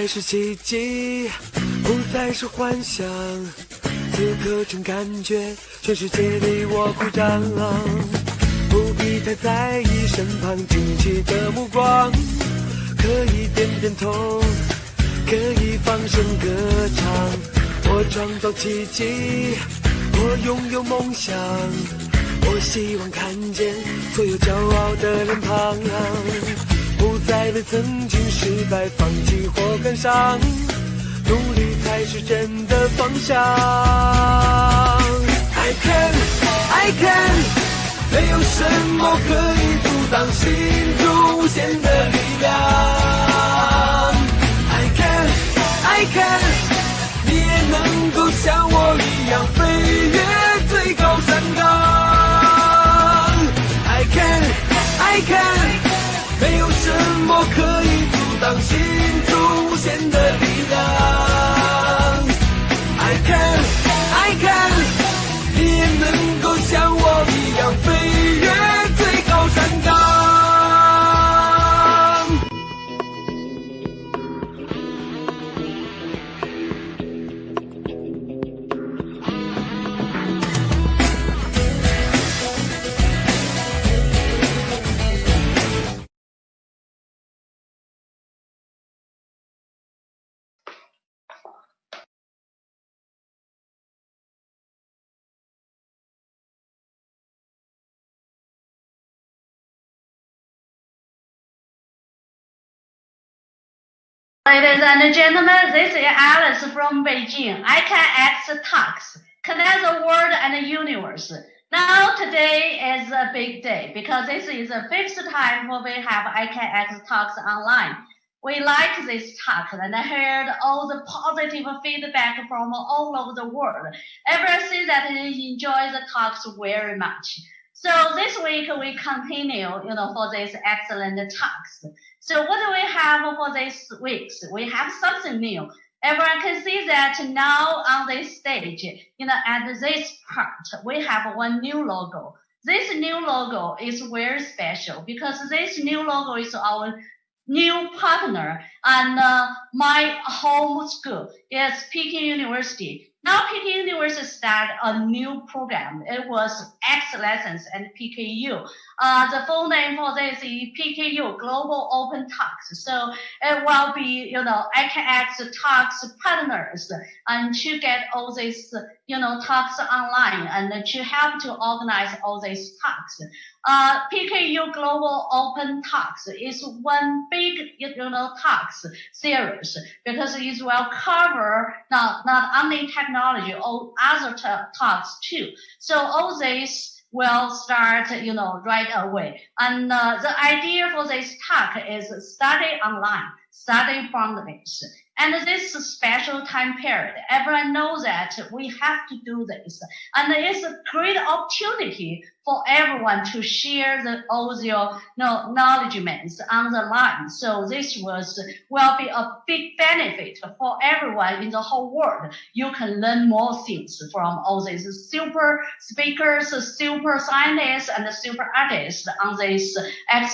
再是奇迹，不再是幻想，此刻真感觉全世界离我鼓掌。不必太在意身旁惊奇的目光，可以点点头，可以放声歌唱。我创造奇迹，我拥有梦想，我希望看见所有骄傲的脸庞。不再为曾经失败放弃或感伤，努力才是真的方向。I can, I can，没有什么可以阻挡心中无限的力量。I can, I can，你也能够像我一样飞越最高山岗。I can, I can。没有什么可以阻挡心中无限的力量。I can, Ladies and gentlemen, this is Alice from Beijing. ICANX talks, connect the world and the universe. Now today is a big day because this is the fifth time we have I can X talks online. We like this talk and I heard all the positive feedback from all over the world. Everyone says that they enjoy the talks very much. So this week we continue, you know, for this excellent talks. So what do we have for this week? We have something new. Everyone can see that now on this stage, you know, at this part, we have one new logo. This new logo is very special because this new logo is our new partner and uh, my home school is Peking University. Now Peking University started a new program. It was X Lessons and PKU. Uh, the full name for this is PKU Global Open Talks. So it will be, you know, ICANX Talks partners and to get all these, you know, talks online and to help to organize all these talks. Uh, PKU Global Open Talks is one big, you know, talks series because it will cover not, not only technology, all other talks too. So all these will start, you know, right away. And uh, the idea for this talk is study online, study from this. And this special time period, everyone knows that we have to do this. And it's a great opportunity for everyone to share the, all their you know, knowledgements on the line. So this was will be a big benefit for everyone in the whole world. You can learn more things from all these super speakers, super scientists, and super artists on this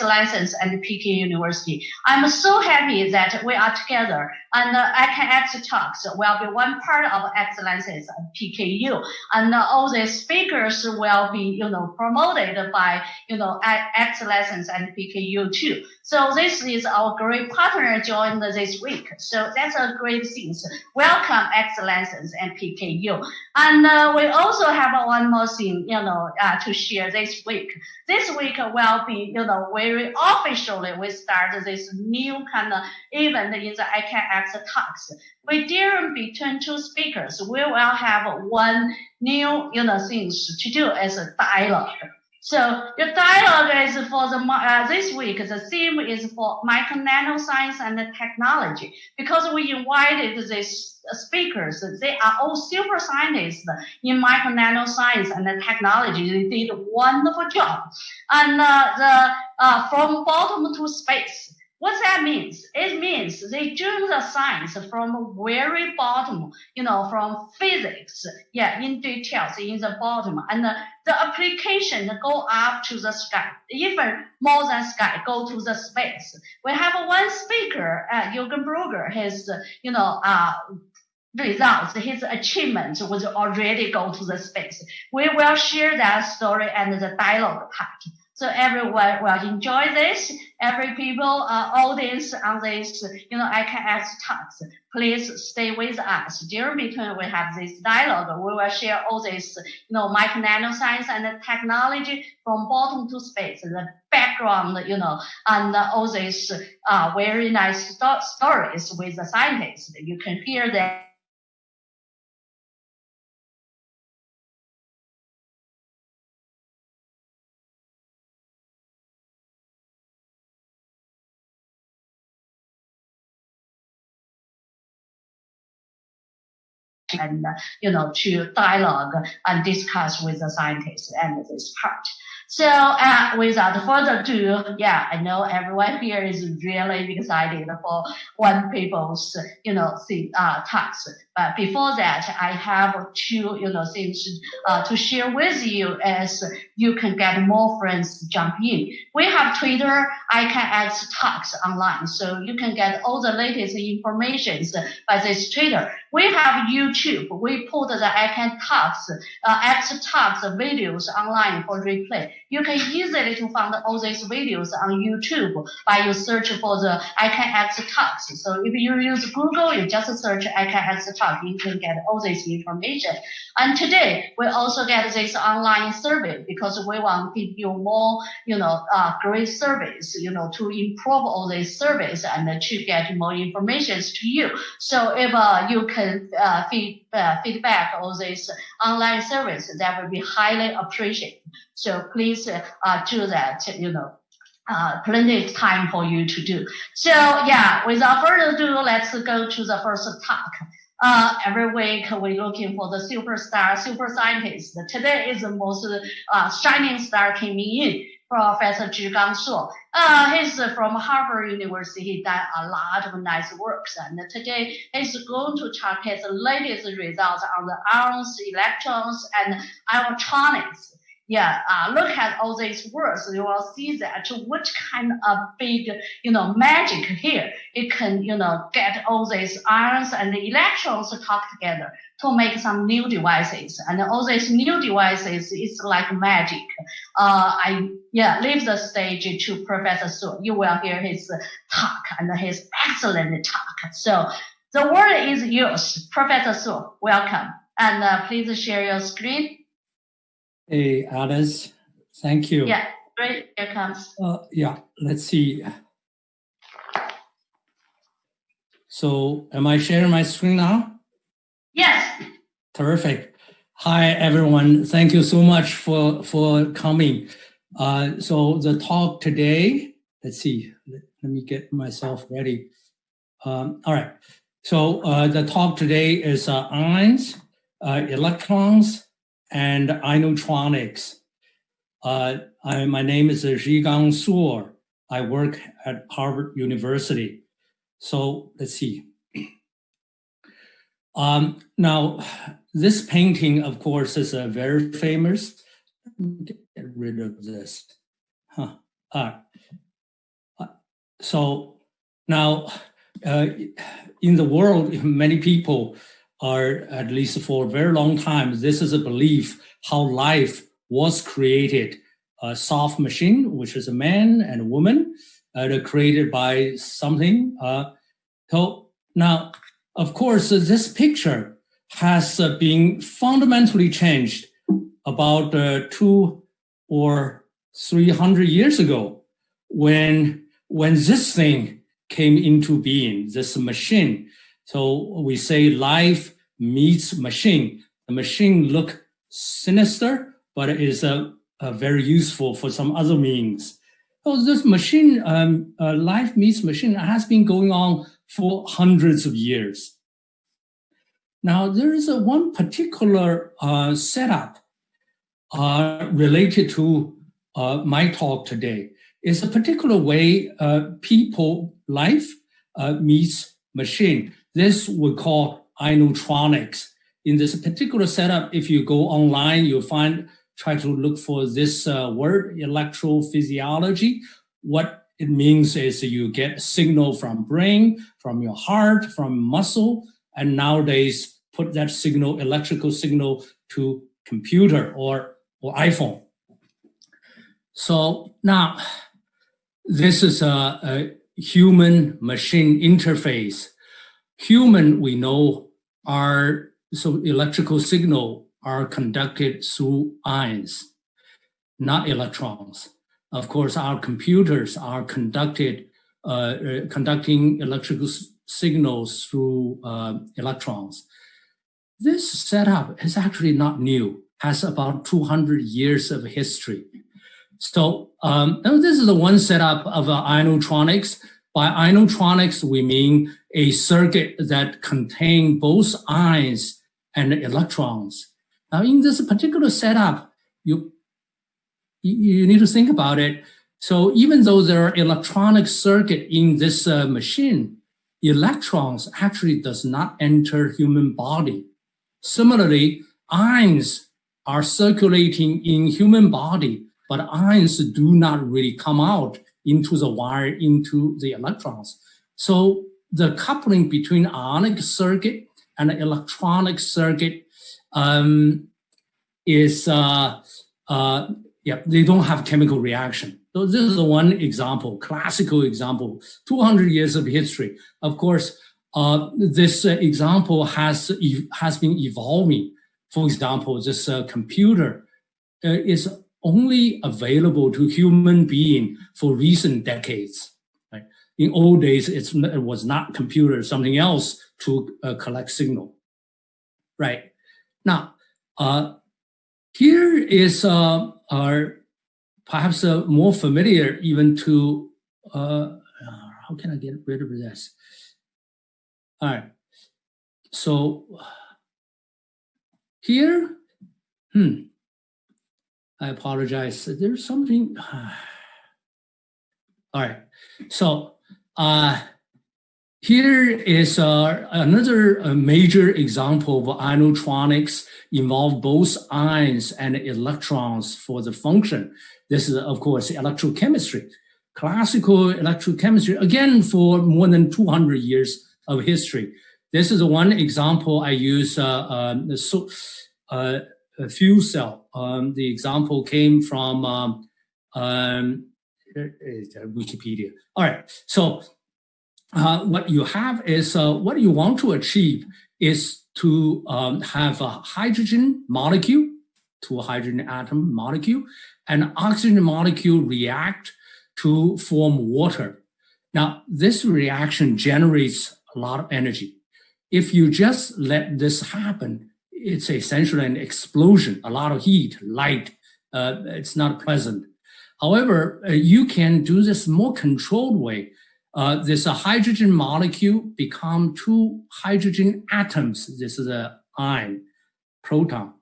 license and Peking University. I'm so happy that we are together and uh, ICANX Talks will be one part of license and PKU. And uh, all the speakers will be, you know, promoted by, you know, X and PKU too. So this is our great partner joined this week. So that's a great thing. Welcome X and PKU. And uh, we also have one more thing, you know, uh, to share this week. This week will be, you know, very officially we start this new kind of event in the ICANX talks. We dare between two speakers, we will have one new, you know, things to do as a dialogue. So the dialogue is for the uh, this week. The theme is for micro nanoscience and technology because we invited these speakers. They are all super scientists in micro nanoscience and technology. They did a wonderful job. And uh, the uh, from bottom to space What that means? It means they do the science from very bottom, you know, from physics, yeah, in details in the bottom, and the, the application go up to the sky, even more than sky, go to the space. We have one speaker, uh, Jürgen Brugger, his, you know, uh, results, his achievements was already go to the space. We will share that story and the dialogue part. So everyone will enjoy this. Every people, uh, audience on this, you know, ICANX talks. Please stay with us. During between we have this dialogue. We will share all this, you know, micro nanoscience and the technology from bottom to space, the background, you know, and all these uh, very nice sto stories with the scientists. You can hear that and uh, you know to dialogue and discuss with the scientists and this part. So uh, without further ado, yeah, I know everyone here is really excited for one people's, you know, thing, uh, talks. But before that, I have two, you know, things uh, to share with you as you can get more friends jump in. We have Twitter, ICANX Talks online, so you can get all the latest information by this Twitter. We have YouTube. We put the ICANX Talks, uh, X Talks videos online for replay. You can easily to find all these videos on YouTube by you search for the ICANX Talks. So if you use Google, you just search ICANX Talks, you can get all this information. And today we also get this online survey because we want to give you more, you know, uh, great service, you know, to improve all these service and to get more information to you. So if uh, you can uh, feed, feedback all this online service, that would be highly appreciated. So please uh, do that, you know. Uh, plenty of time for you to do. So yeah, without further ado, let's go to the first talk. Uh, every week we're looking for the superstar, super scientist. Today is the most uh, shining star coming in. Professor Zhigang Suo. Uh, he's from Harvard University. He done a lot of nice works. And today he's going to talk his latest results on the ions, electrons, and electronics yeah, uh, look at all these words. You will see that which kind of big, you know, magic here. It can, you know, get all these ions and the electrons talk together to make some new devices. And all these new devices is like magic. Uh, I, yeah, leave the stage to Professor Suo. You will hear his talk and his excellent talk. So the word is yours. Professor Suo, welcome. And uh, please share your screen. Hey, Alice, thank you. Yeah, great. Here comes. Uh, yeah, let's see. So am I sharing my screen now? Yes. Terrific. Hi, everyone. Thank you so much for, for coming. Uh, so the talk today, let's see, let, let me get myself ready. Um, all right. So uh, the talk today is uh, ions, uh, electrons, and ionotronics. Uh, I, my name is Zhigang Suo. I work at Harvard University. So let's see. Um, now, this painting, of course, is a very famous. Get rid of this. Huh. Uh, so now, uh, in the world, many people are at least for a very long time, this is a belief how life was created. A soft machine, which is a man and a woman, uh, created by something. Uh, so now, of course, uh, this picture has uh, been fundamentally changed about uh, two or 300 years ago when, when this thing came into being, this machine. So we say life meets machine. The machine look sinister, but it is uh, uh, very useful for some other means. So this machine, um, uh, life meets machine has been going on for hundreds of years. Now there is a one particular uh, setup uh, related to uh, my talk today. It's a particular way uh, people life uh, meets machine. This we call ionotronics. In this particular setup, if you go online, you'll find try to look for this uh, word electrophysiology. What it means is you get signal from brain, from your heart, from muscle, and nowadays put that signal, electrical signal to computer or, or iPhone. So now this is a, a human machine interface. Human, we know, are so electrical signal are conducted through ions, not electrons. Of course, our computers are conducted uh, uh, conducting electrical signals through uh, electrons. This setup is actually not new, has about 200 years of history. So um, this is the one setup of uh, ionotronics. By ionotronics, we mean a circuit that contain both ions and electrons. Now, in this particular setup, you you need to think about it. So even though there are electronic circuit in this uh, machine, electrons actually does not enter human body. Similarly, ions are circulating in human body, but ions do not really come out into the wire, into the electrons. So the coupling between ionic circuit and electronic circuit um, is uh, uh, yeah, they don't have chemical reaction. So this is one example, classical example, 200 years of history. Of course, uh, this uh, example has, has been evolving. For example, this uh, computer uh, is only available to human being for recent decades. In old days, it was not computer, something else to uh, collect signal. Right. Now, uh, here is uh, our perhaps uh, more familiar even to, uh, how can I get rid of this? All right. So here, hmm, I apologize. There's something. All right. So uh, here is uh, another uh, major example of ionotronics involve both ions and electrons for the function. This is, of course, electrochemistry. Classical electrochemistry, again, for more than 200 years of history. This is one example I use uh, um, so, uh, a fuel cell. Um, the example came from um, um, Wikipedia. All right, so uh, what you have is uh, what you want to achieve is to um, have a hydrogen molecule to a hydrogen atom molecule and oxygen molecule react to form water. Now, this reaction generates a lot of energy. If you just let this happen, it's essentially an explosion, a lot of heat, light. Uh, it's not pleasant. However, uh, you can do this more controlled way uh, this a hydrogen molecule become two hydrogen atoms. This is a ion, proton,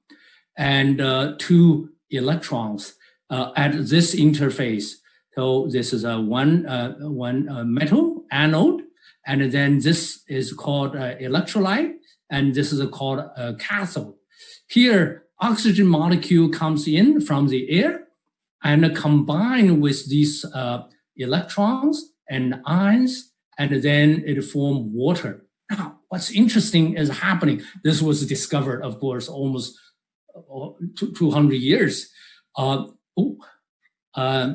and uh, two electrons uh, at this interface. So this is a one uh, one uh, metal anode, and then this is called uh, electrolyte, and this is called a cathode. Here, oxygen molecule comes in from the air and combine with these electrons and ions, and then it form water. Now, what's interesting is happening. This was discovered, of course, almost uh, 200 years. Uh, oh, uh,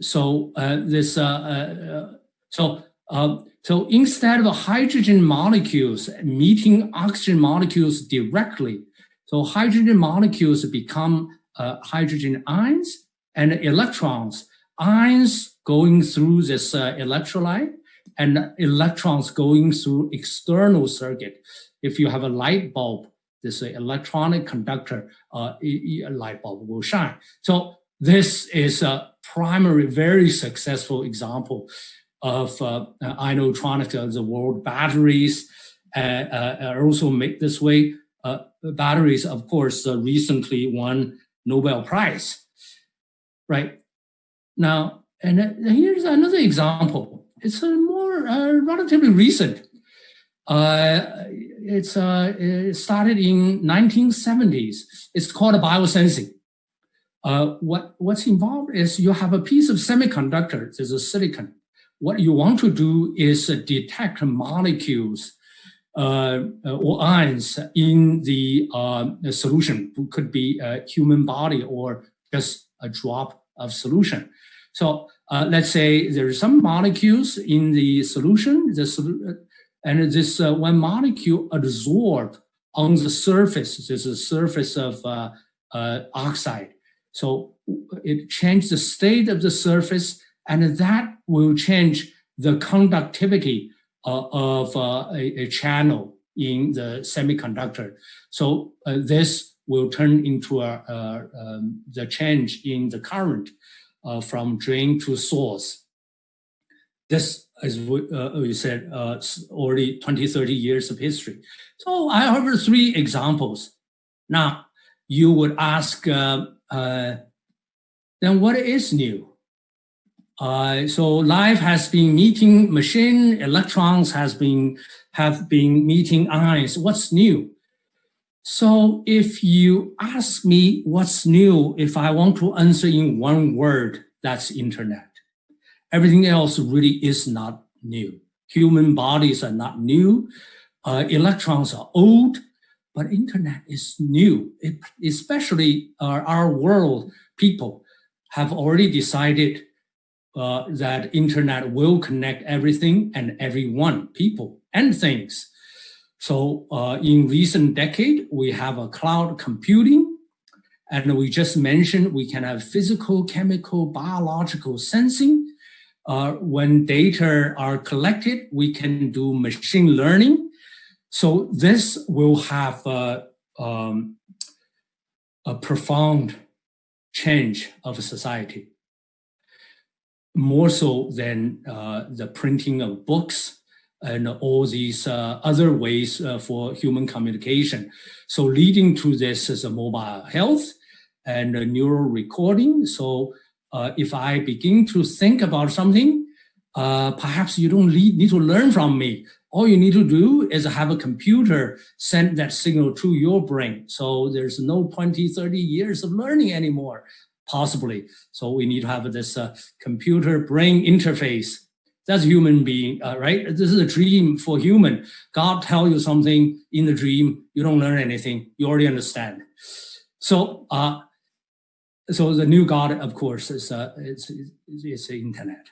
so uh, this, uh, uh, so so instead of hydrogen molecules meeting oxygen molecules directly, so hydrogen molecules become hydrogen ions and electrons. Ions going through this uh, electrolyte and electrons going through external circuit. If you have a light bulb, this electronic conductor, uh, light bulb will shine. So this is a primary, very successful example of uh, uh, the world batteries uh, uh, are also made this way. Uh, batteries, of course, recently won Nobel Prize, right? Now, and here's another example. It's a more uh, relatively recent. Uh, it's uh, it started in 1970s. It's called biosensing. Uh, what what's involved is you have a piece of semiconductor. There's a silicon. What you want to do is detect molecules or ions in the, the solution. It could be a human body or just a drop of solution. So uh, let's say there are some molecules in the solution, the and this uh, one molecule absorb on the surface. There's a surface of uh, uh, oxide. So it changes the state of the surface, and that will change the conductivity uh, of uh, a, a, channel in the semiconductor. So uh, this will turn into a, um, the change in the current uh, from drain to source. This, as we, uh, we said, uh, already 20, 30 years of history. So I have three examples. Now, you would ask, uh, uh, then what is new? Uh, so life has been meeting machine, electrons has been have been meeting ions. What's new? So if you ask me what's new, if I want to answer in one word, that's internet. Everything else really is not new. Human bodies are not new. Uh, electrons are old, but internet is new. It, especially uh, our world people have already decided uh, that internet will connect everything and everyone, people and things. So uh, in recent decade, we have a cloud computing, and we just mentioned we can have physical, chemical, biological sensing. Uh, when data are collected, we can do machine learning. So this will have a, um, a profound change of society, more so than uh, the printing of books and all these uh, other ways uh, for human communication. So leading to this is a mobile health and a neural recording. So if I begin to think about something, perhaps you don't need to learn from me. All you need to do is have a computer send that signal to your brain. So there's no 20, 30 years of learning anymore, possibly. So we need to have this uh, computer brain interface that's human being, uh, right? This is a dream for human. God tell you something in the dream, you don't learn anything. You already understand. So, uh, so the new God, of course, is uh, it's, it's the internet.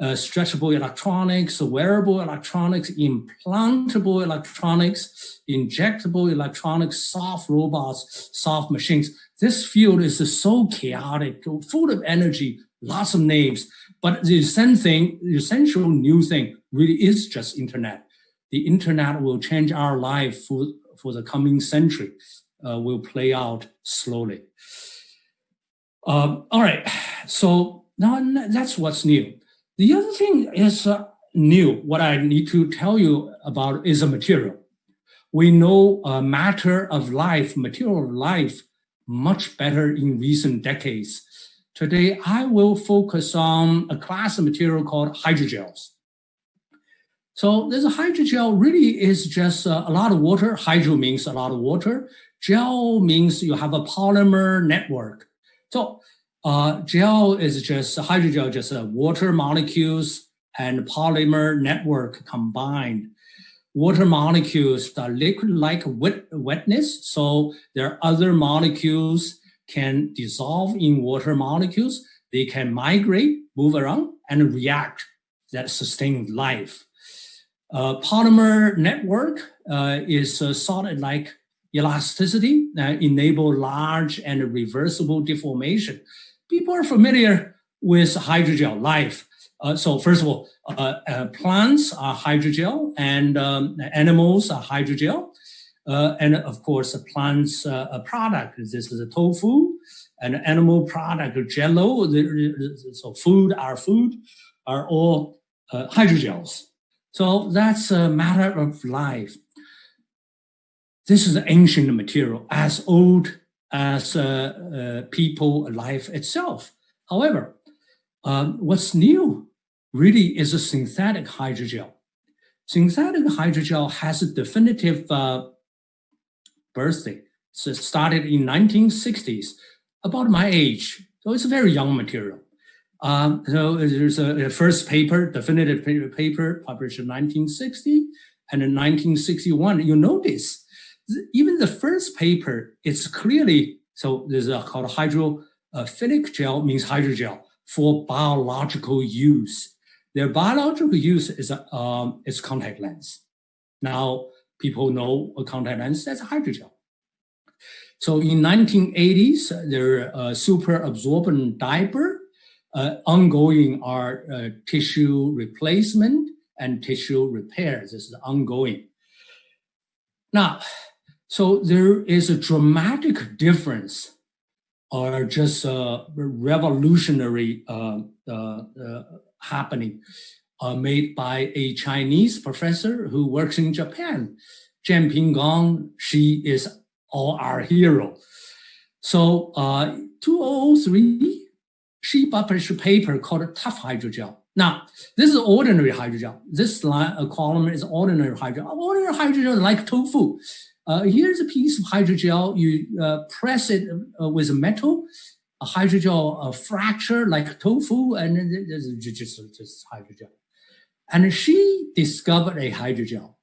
Uh, stretchable electronics, wearable electronics, implantable electronics, injectable electronics, soft robots, soft machines. This field is so chaotic, full of energy, lots of names. But the same thing, the essential new thing really is just internet. The internet will change our life for, for the coming century, uh, will play out slowly. Um, all right, so now that's what's new. The other thing is uh, new. What I need to tell you about is a material. We know uh, matter of life, material life, much better in recent decades Today, I will focus on a class of material called hydrogels. So this hydrogel really is just a lot of water. Hydro means a lot of water. Gel means you have a polymer network. So uh, gel is just hydrogel, just uh, water molecules and polymer network combined. Water molecules are liquid-like wet, wetness, so there are other molecules can dissolve in water molecules. They can migrate, move around, and react that sustain life. Uh, polymer network uh, is a solid like elasticity that enable large and reversible deformation. People are familiar with hydrogel life. Uh, so first of all, uh, uh, plants are hydrogel and um, animals are hydrogel. Uh, and of course, a plant's uh, a product. This is a tofu, an animal product, jello. So food, our food, are all hydrogels. So that's a matter of life. This is ancient material, as old as uh, uh, people life itself. However, Um, what's new really is a synthetic hydrogel. Synthetic hydrogel has a definitive uh, birthday. So it started in 1960s, about my age. So it's a very young material. Um, so there's a, a, first paper, definitive paper published in 1960 and in 1961. You notice even the first paper, it's clearly, so there's a called hydrophilic gel means hydrogel for biological use. Their biological use is um, is contact lens. Now people know a contact lens as a hydrogel. So in 1980s, there uh, super absorbent diaper. Uh, ongoing are uh, tissue replacement and tissue repair. This is ongoing. Now, so there is a dramatic difference or just a revolutionary uh, uh, uh, happening uh, made by a Chinese professor who works in Japan. Jianping Gong, she is all our hero. So uh, 2003, she published a paper called Tough Hydrogel. Now, this is ordinary hydrogel. This line, a column is ordinary hydrogel. Ordinary hydrogel is like tofu. Uh, here's a piece of hydrogel. You uh, press it uh, with a metal, a hydrogel a fracture like tofu, and just, just hydrogel. And she discovered a hydrogel.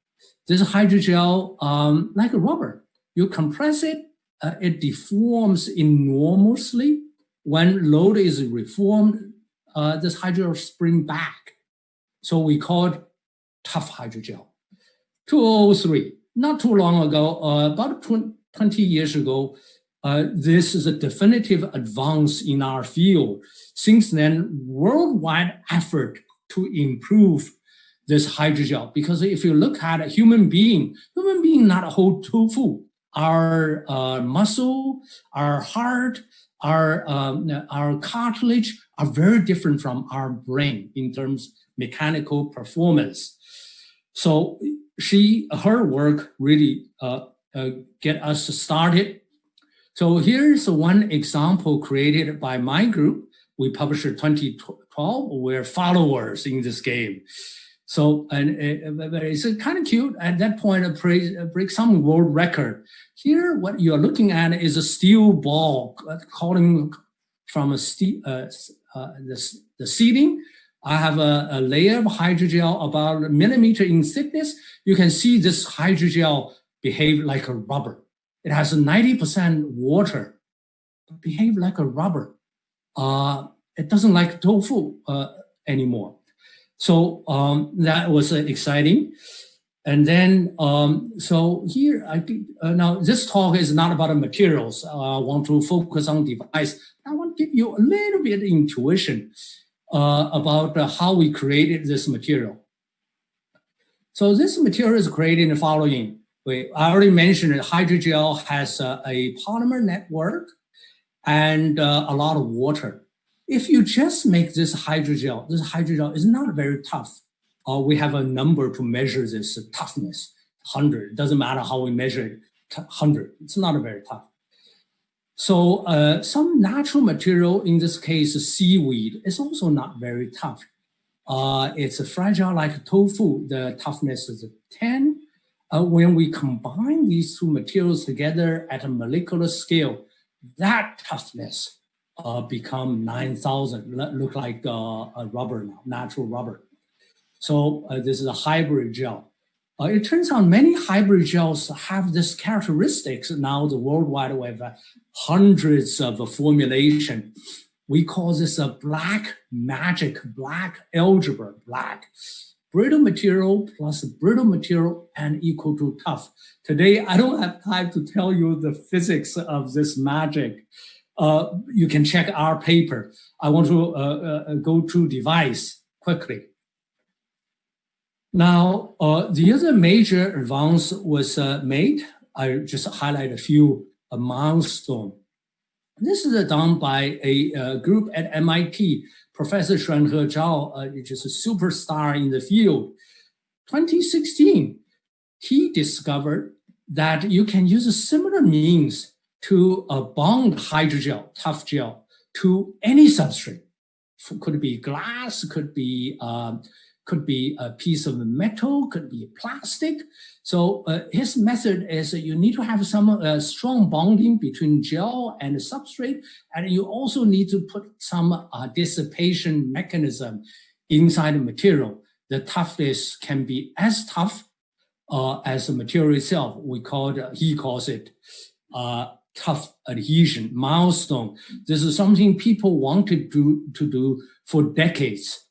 This hydrogel, um, like a rubber, you compress it, uh, it deforms enormously. When load is reformed, uh, this hydrogel spring back. So we called tough hydrogel. 2003, not too long ago, uh, about 20 years ago, uh, this is a definitive advance in our field. Since then, worldwide effort to improve this hydrogel. Because if you look at a human being, human being not a whole tofu. Our uh, muscle, our heart, our um, our cartilage are very different from our brain in terms mechanical performance. So she her work really uh, uh, get us started. So here's one example created by my group. We published in 2012. We're followers in this game. So, and uh, it's kind of cute. At that point, it breaks some world record. Here, what you're looking at is a steel ball calling from a steel, uh, uh, the, the. I have a, a, layer of hydrogel about a millimeter in thickness. You can see this hydrogel behave like a rubber. It has 90% water, behave like a rubber. Uh, it doesn't like tofu uh, anymore. So um, that was uh, exciting. And then, um, so here, I think, uh, now this talk is not about the materials. Uh, I want to focus on device. I want to give you a little bit intuition uh, about uh, how we created this material. So this material is created in the following way. I already mentioned that hydrogel has uh, a polymer network and uh, a lot of water. If you just make this hydrogel, this hydrogel is not very tough. Uh, we have a number to measure this toughness, 100. It doesn't matter how we measure it, 100. It's not very tough. So uh, some natural material, in this case, seaweed, is also not very tough. Uh, it's fragile like tofu. The toughness is 10. Uh, when we combine these two materials together at a molecular scale, that toughness uh, become 9,000, look like uh, a rubber now, natural rubber. So uh, this is a hybrid gel. Uh, it turns out many hybrid gels have this characteristics. Now the worldwide web, hundreds of formulation. We call this a black magic, black algebra, black. Brittle material plus brittle material and equal to tough. Today, I don't have time to tell you the physics of this magic uh, you can check our paper. I want to uh, uh, go to device quickly. Now, uh, the other major advance was uh, made. I just highlight a few a milestone. This is done by a group at MIT, Professor Xuanhe Zhao, uh, which is a superstar in the field. 2016, he discovered that you can use a similar means to a bond hydrogel, tough gel, to any substrate. could be glass, could be um, could be a piece of metal, could be plastic. So uh, his method is you need to have some uh, strong bonding between gel and substrate, and you also need to put some uh, dissipation mechanism inside the material. The toughness can be as tough uh, as the material itself. We call it, he calls it uh, tough adhesion milestone. This is something people wanted to, to do for decades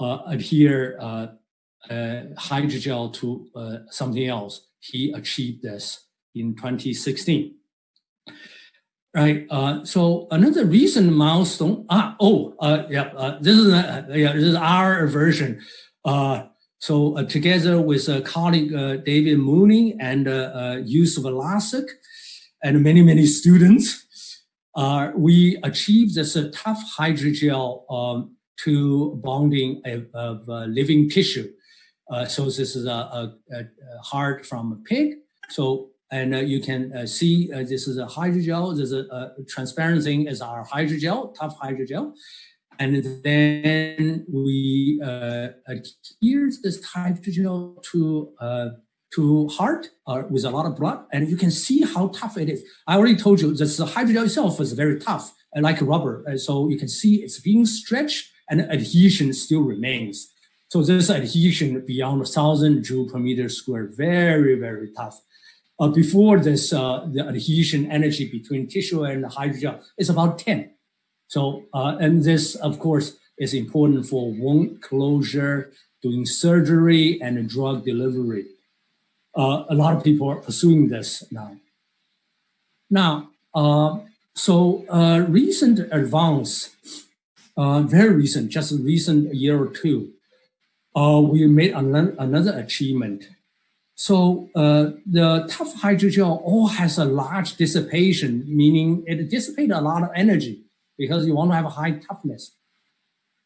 adhere uh, uh, hydrogel to uh, something else. He achieved this in 2016. Right. Uh, so another recent milestone. Ah, oh, uh, yeah. Uh, this is uh, yeah. This is our version. Uh, so uh, together with a colleague David Mooney and Joost Vlassak and many many students, we achieved this tough hydrogel um, to bonding of, of uh, living tissue. Uh, so this is a, a, a, heart from a pig. So and uh, you can uh, see uh, this is a hydrogel. There's a, a, transparent thing is our hydrogel, tough hydrogel. And then we uh, adhere this hydrogel to to heart uh, with a lot of blood, and you can see how tough it is. I already told you this hydrogel itself is very tough, like rubber. And so you can see it's being stretched and adhesion still remains. So this adhesion beyond 1,000 joule per meter square, very, very tough. Uh, before this, uh, the adhesion energy between tissue and hydrogel is about 10. So, uh, and this, of course, is important for wound closure, doing surgery, and drug delivery. Uh, a lot of people are pursuing this now. Now, uh, so uh, recent advance uh, very recent, just a recent year or two, uh, we made an another achievement. So uh, the tough hydrogel all has a large dissipation, meaning it dissipates a lot of energy because you want to have a high toughness.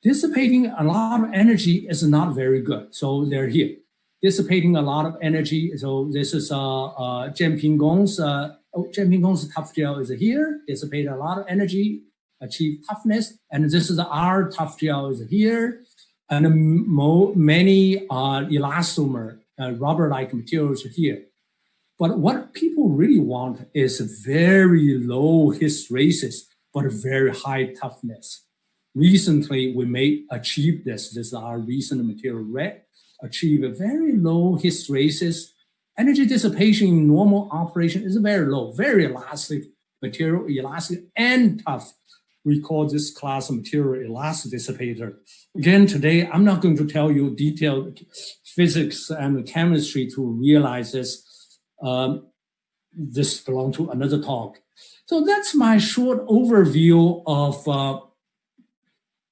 Dissipating a lot of energy is not very good. So they're here. Dissipating a lot of energy. So this is uh, uh, Jianping Gong's, uh, oh, Gong's tough gel is here, dissipate a lot of energy achieve toughness. And this is our tough gel is here. And mo many uh, elastomer, uh, rubber-like materials here. But what people really want is very low hysteresis, but very high toughness. Recently, we may achieve this. This is our recent material red. Achieve a very low hysteresis. Energy dissipation in normal operation is very low, very elastic material, elastic and tough we call this class material elastic dissipator. Again, today, I'm not going to tell you detailed physics and chemistry to realize this. Um, this belongs to another talk. So that's my short overview of, uh,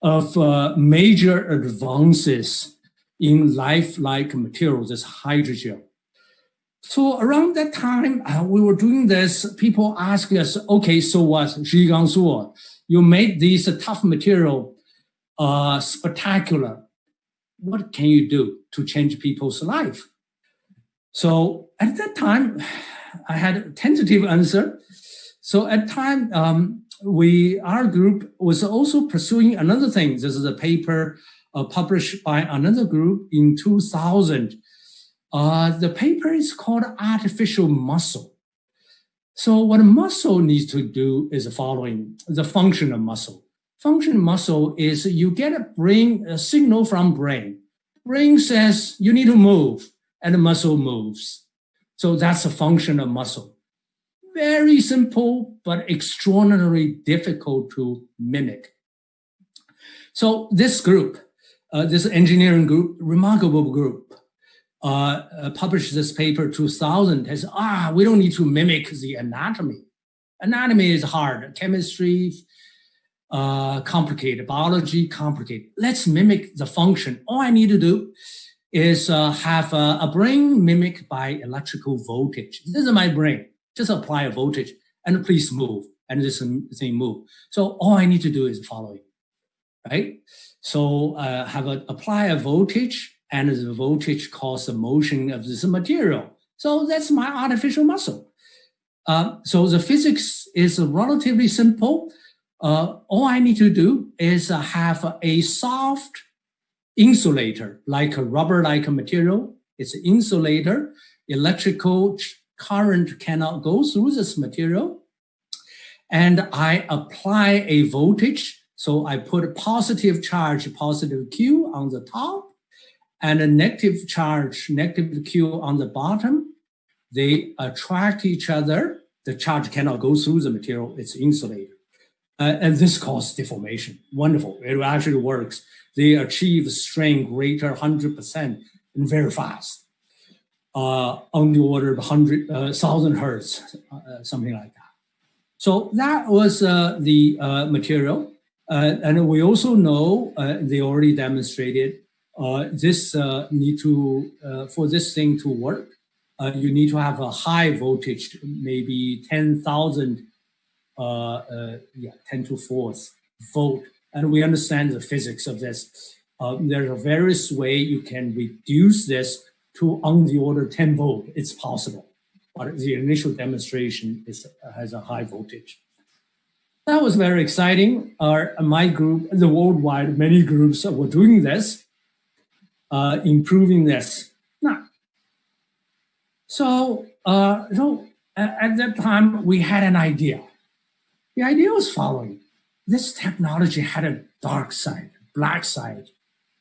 of uh, major advances in life-like materials, this hydrogel. So around that time, uh, we were doing this, people ask us, okay, so what, Zhi Gang Suo, you made this tough material uh, spectacular. What can you do to change people's life? So at that time, I had a tentative answer. So at time, um, we our group was also pursuing another thing. This is a paper uh, published by another group in 2000. Uh, the paper is called Artificial Muscle. So what a muscle needs to do is the following, the function of muscle. Function of muscle is you get a brain, a signal from brain. Brain says you need to move and the muscle moves. So that's a function of muscle. Very simple, but extraordinarily difficult to mimic. So this group, uh, this engineering group, remarkable group, uh, uh, published this paper 2000 has ah we don't need to mimic the anatomy. Anatomy is hard. Chemistry uh, complicated. Biology complicated. Let's mimic the function. All i need to do is uh, have a, a, brain mimic by electrical voltage. This is my brain. Just apply a voltage and please move and this thing move. So all i need to do is following right? So uh, have a apply a voltage and the voltage causes the motion of this material. So that's my artificial muscle. Uh, so the physics is relatively simple, uh, all I need to do is uh, have a soft insulator, like a rubber-like material. It's an insulator. Electrical current cannot go through this material. And I apply a voltage. So I put a positive charge, positive Q on the top, and a negative charge, negative Q on the bottom. They attract each other. The charge cannot go through the material. It's insulated. Uh, and this causes deformation. Wonderful. It actually works. They achieve a strain greater 100% and very fast. Uh, on the order of 100, uh, 1000 hertz, uh, something like that. So that was uh, the uh, material. and we also know, they already demonstrated, this need to, for this thing to work, you need to have a high voltage, maybe 10,000 uh, uh, yeah, 10 to 4th volt. And we understand the physics of this. Uh, there's a various way you can reduce this to on the order 10 volt. It's possible, but the initial demonstration is, has a high voltage. That was very exciting. Our, my group, the worldwide, many groups were doing this, uh, improving this. Now, so, uh, so at that time, we had an idea. The idea was following. This technology had a dark side, black side.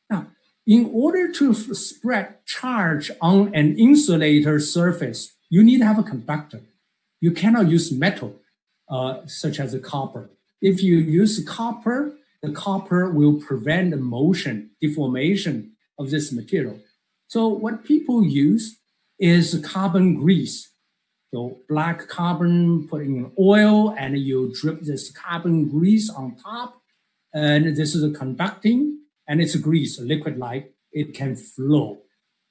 Now, in order to spread charge on an insulator surface, you need to have a conductor. You cannot use metal, uh, such as a copper. If you use copper, the copper will prevent the motion, deformation of this material. So what people use is carbon grease so black carbon put in oil and you drip this carbon grease on top. And this is a conducting and it's a grease, a liquid like it can flow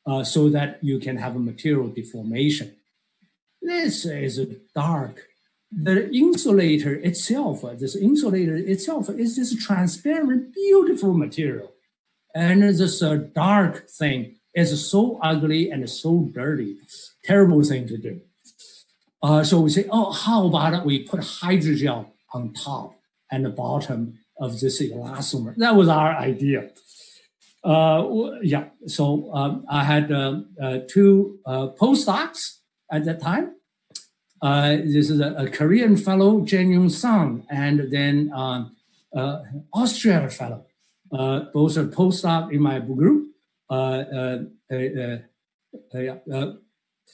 uh, so that you can have a material deformation. This is dark. The insulator itself, this insulator itself is this transparent, beautiful material. And this uh, dark thing is so ugly and so dirty, terrible thing to do. Uh, so we say, oh, how about we put hydrogel on top and the bottom of this elastomer? That was our idea. Uh, yeah, so um, I had uh, uh two uh, postdocs at that time. Uh, this is a, a, Korean fellow, Jeong-Yun Sun, and then um, Austrian fellow. Uh, both are postdoc in my group. Uh, uh, yeah,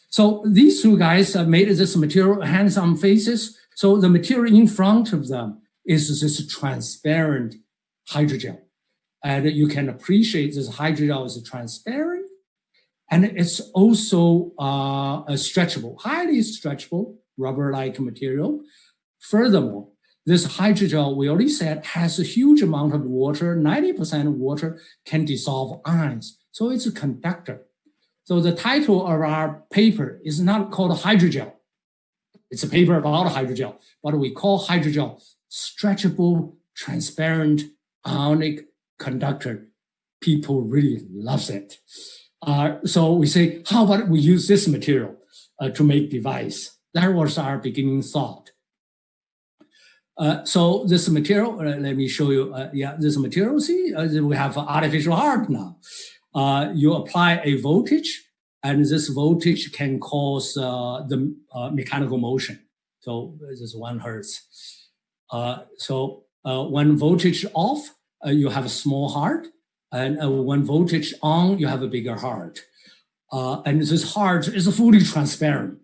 so these two guys uh, made this material hands-on faces. So the material in front of them is this transparent hydrogel. And you can appreciate this hydrogel is transparent and it's also uh, stretchable, highly stretchable, rubber-like material. Furthermore, this hydrogel, we already said, has a huge amount of water, 90% of water can dissolve ions. So it's a conductor. So the title of our paper is not called hydrogel. It's a paper about hydrogel, but we call hydrogel stretchable, transparent, ionic conductor. People really loves it. Uh, so we say, how about we use this material uh, to make device? That was our beginning thought. Uh, so this material, uh, let me show you, uh, yeah, this material, see, uh, we have artificial heart now uh, you apply a voltage, and this voltage can cause the mechanical motion. So this is one hertz. So when voltage off, you have a small heart, and when voltage on, you have a bigger heart. and this heart is fully transparent.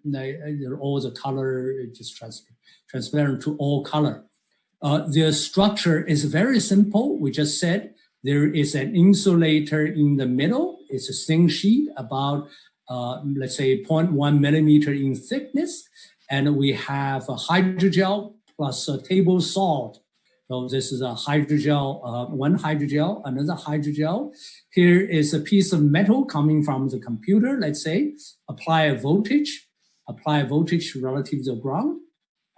all the color is just trans transparent to all color. the structure is very simple. We just said there is an insulator in the middle. It's a thin sheet about, uh, let's say 0.1 millimeter in thickness. And we have a hydrogel plus a table salt. So this is a hydrogel, uh, one hydrogel, another hydrogel. Here is a piece of metal coming from the computer, let's say, apply a voltage, apply a voltage relative to the ground.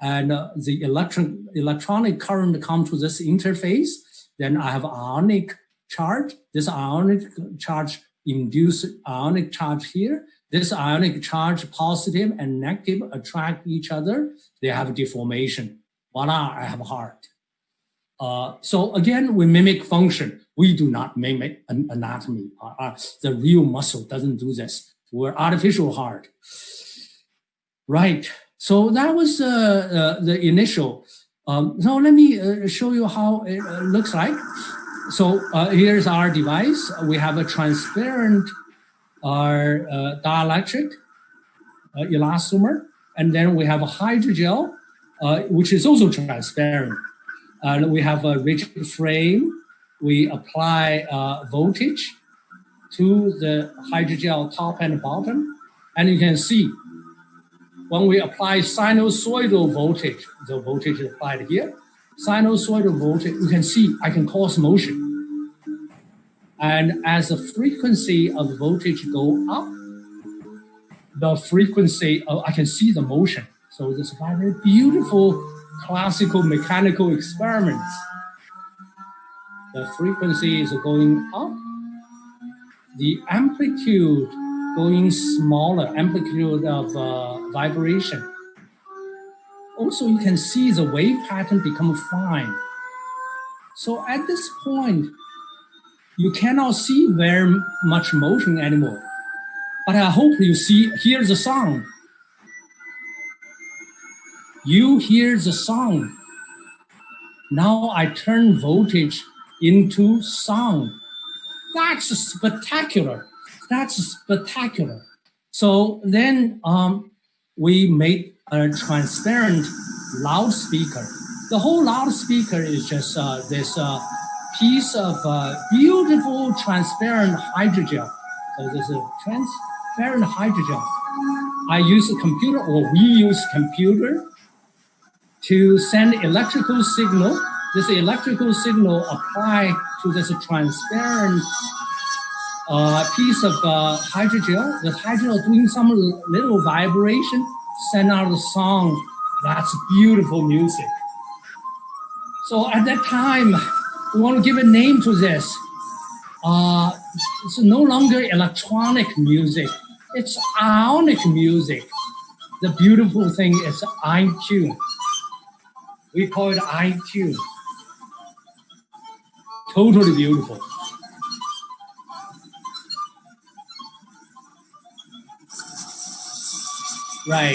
And uh, the electron, electronic current come to this interface then I have ionic charge. This ionic charge induce ionic charge here. This ionic charge, positive and negative, attract each other. They have deformation. Voila, I have heart. Uh, so again, we mimic function. We do not mimic an anatomy. Uh, uh, the real muscle doesn't do this. We're artificial heart. Right. So that was uh, uh, the initial. Um, so let me uh, show you how it looks like. So here's our device. We have a transparent our dielectric elastomer, and then we have a hydrogel, which is also transparent. And we have a rigid frame. We apply uh, voltage to the hydrogel top and bottom. And you can see when we apply sinusoidal voltage, the voltage applied here, sinusoidal voltage, you can see I can cause motion. And as the frequency of voltage go up, the frequency, of, I can see the motion. So this is very beautiful classical mechanical experiments. The frequency is going up, the amplitude going smaller, amplitude of uh, vibration. Also, you can see the wave pattern become fine. So at this point, you cannot see very much motion anymore. But I hope you see, hear the sound you hear the sound. Now I turn voltage into sound. That's spectacular. That's spectacular. So then um, we made a transparent loudspeaker. The whole loudspeaker is just uh, this uh, piece of uh, beautiful transparent hydrogel. So this is a transparent hydrogel. I use a computer, or we use computer to send electrical signal. This electrical signal apply to this transparent uh, piece of uh, hydrogel. The hydrogel doing some little vibration, send out a song. That's beautiful music. So at that time, we want to give a name to this. Uh, it's no longer electronic music. It's ionic music. The beautiful thing is iTunes. We call it iTunes. Totally beautiful. Right.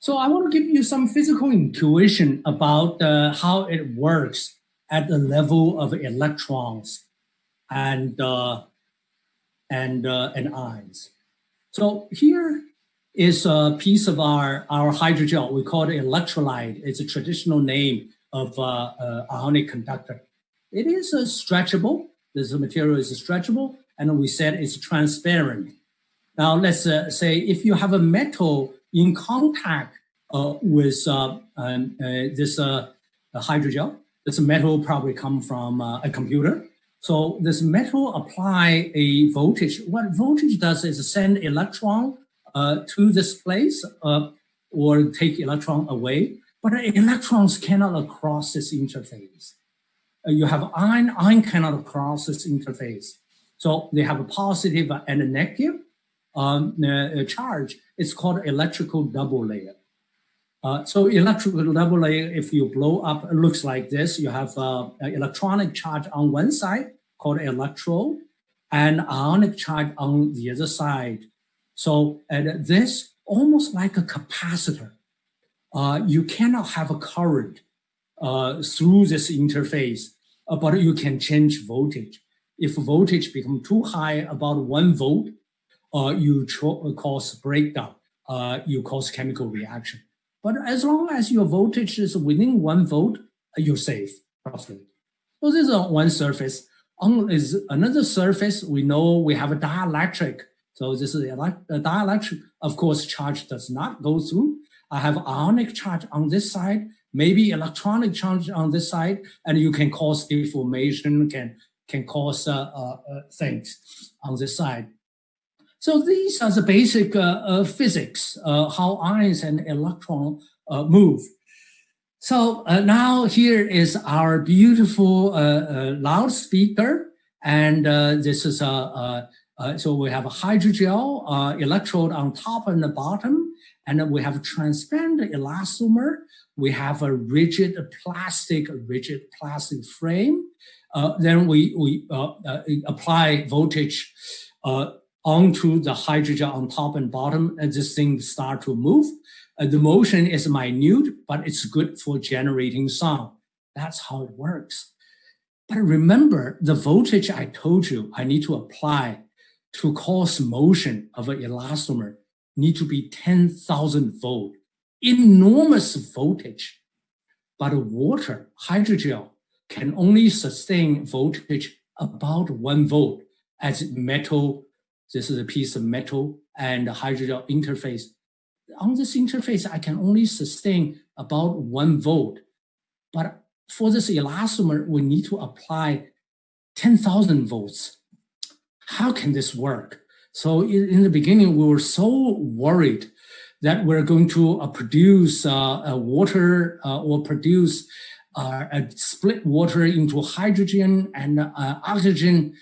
So I want to give you some physical intuition about uh, how it works at the level of electrons and uh, and uh, and ions. So here is a piece of our, our hydrogel. We call it electrolyte. It's a traditional name of uh, uh, ionic conductor. It is stretchable. This material is stretchable, and we said it's transparent. Now, let's uh, say if you have a metal in contact uh, with uh, um, this hydrogel, this metal probably come from a computer. So this metal apply a voltage. What voltage does is send electron uh, to this place uh, or take electron away, but electrons cannot cross this interface. Uh, you have ion, ion cannot cross this interface. So they have a positive and a negative um, uh, charge. It's called electrical double layer. Uh, so electrical double layer, if you blow up, it looks like this. You have uh, electronic charge on one side called electrode and ionic charge on the other side so this almost like a capacitor. Uh, you cannot have a current uh, through this interface, uh, but you can change voltage. If voltage become too high, about one volt, you cause breakdown, uh, you cause chemical reaction. But as long as your voltage is within one volt, you're safe, roughly. So this is one surface. On is another surface, we know we have a dielectric so this is a dielectric, of course, charge does not go through. I have ionic charge on this side, maybe electronic charge on this side, and you can cause deformation, can, can cause uh, uh, uh things on this side. So these are the basic uh, uh, physics, uh, how ions and electron move. So now here is our beautiful loudspeaker, and this is a, so we have a hydrogel electrode on top and the bottom, and we have transparent elastomer. We have a rigid plastic, rigid plastic frame. Uh, then we, we uh, uh, apply voltage onto the hydrogel on top and bottom, and this thing start to move. Uh, the motion is minute, but it's good for generating sound. That's how it works. But remember, the voltage I told you I need to apply to cause motion of an elastomer need to be 10,000 volt, enormous voltage. But water, hydrogel, can only sustain voltage about one volt as metal. This is a piece of metal and hydrogel interface. On this interface, I can only sustain about one volt. But for this elastomer, we need to apply 10,000 volts. How can this work? So in the beginning, we were so worried that we're going to uh, produce uh, water uh, or produce uh, split water into hydrogen and uh, oxygen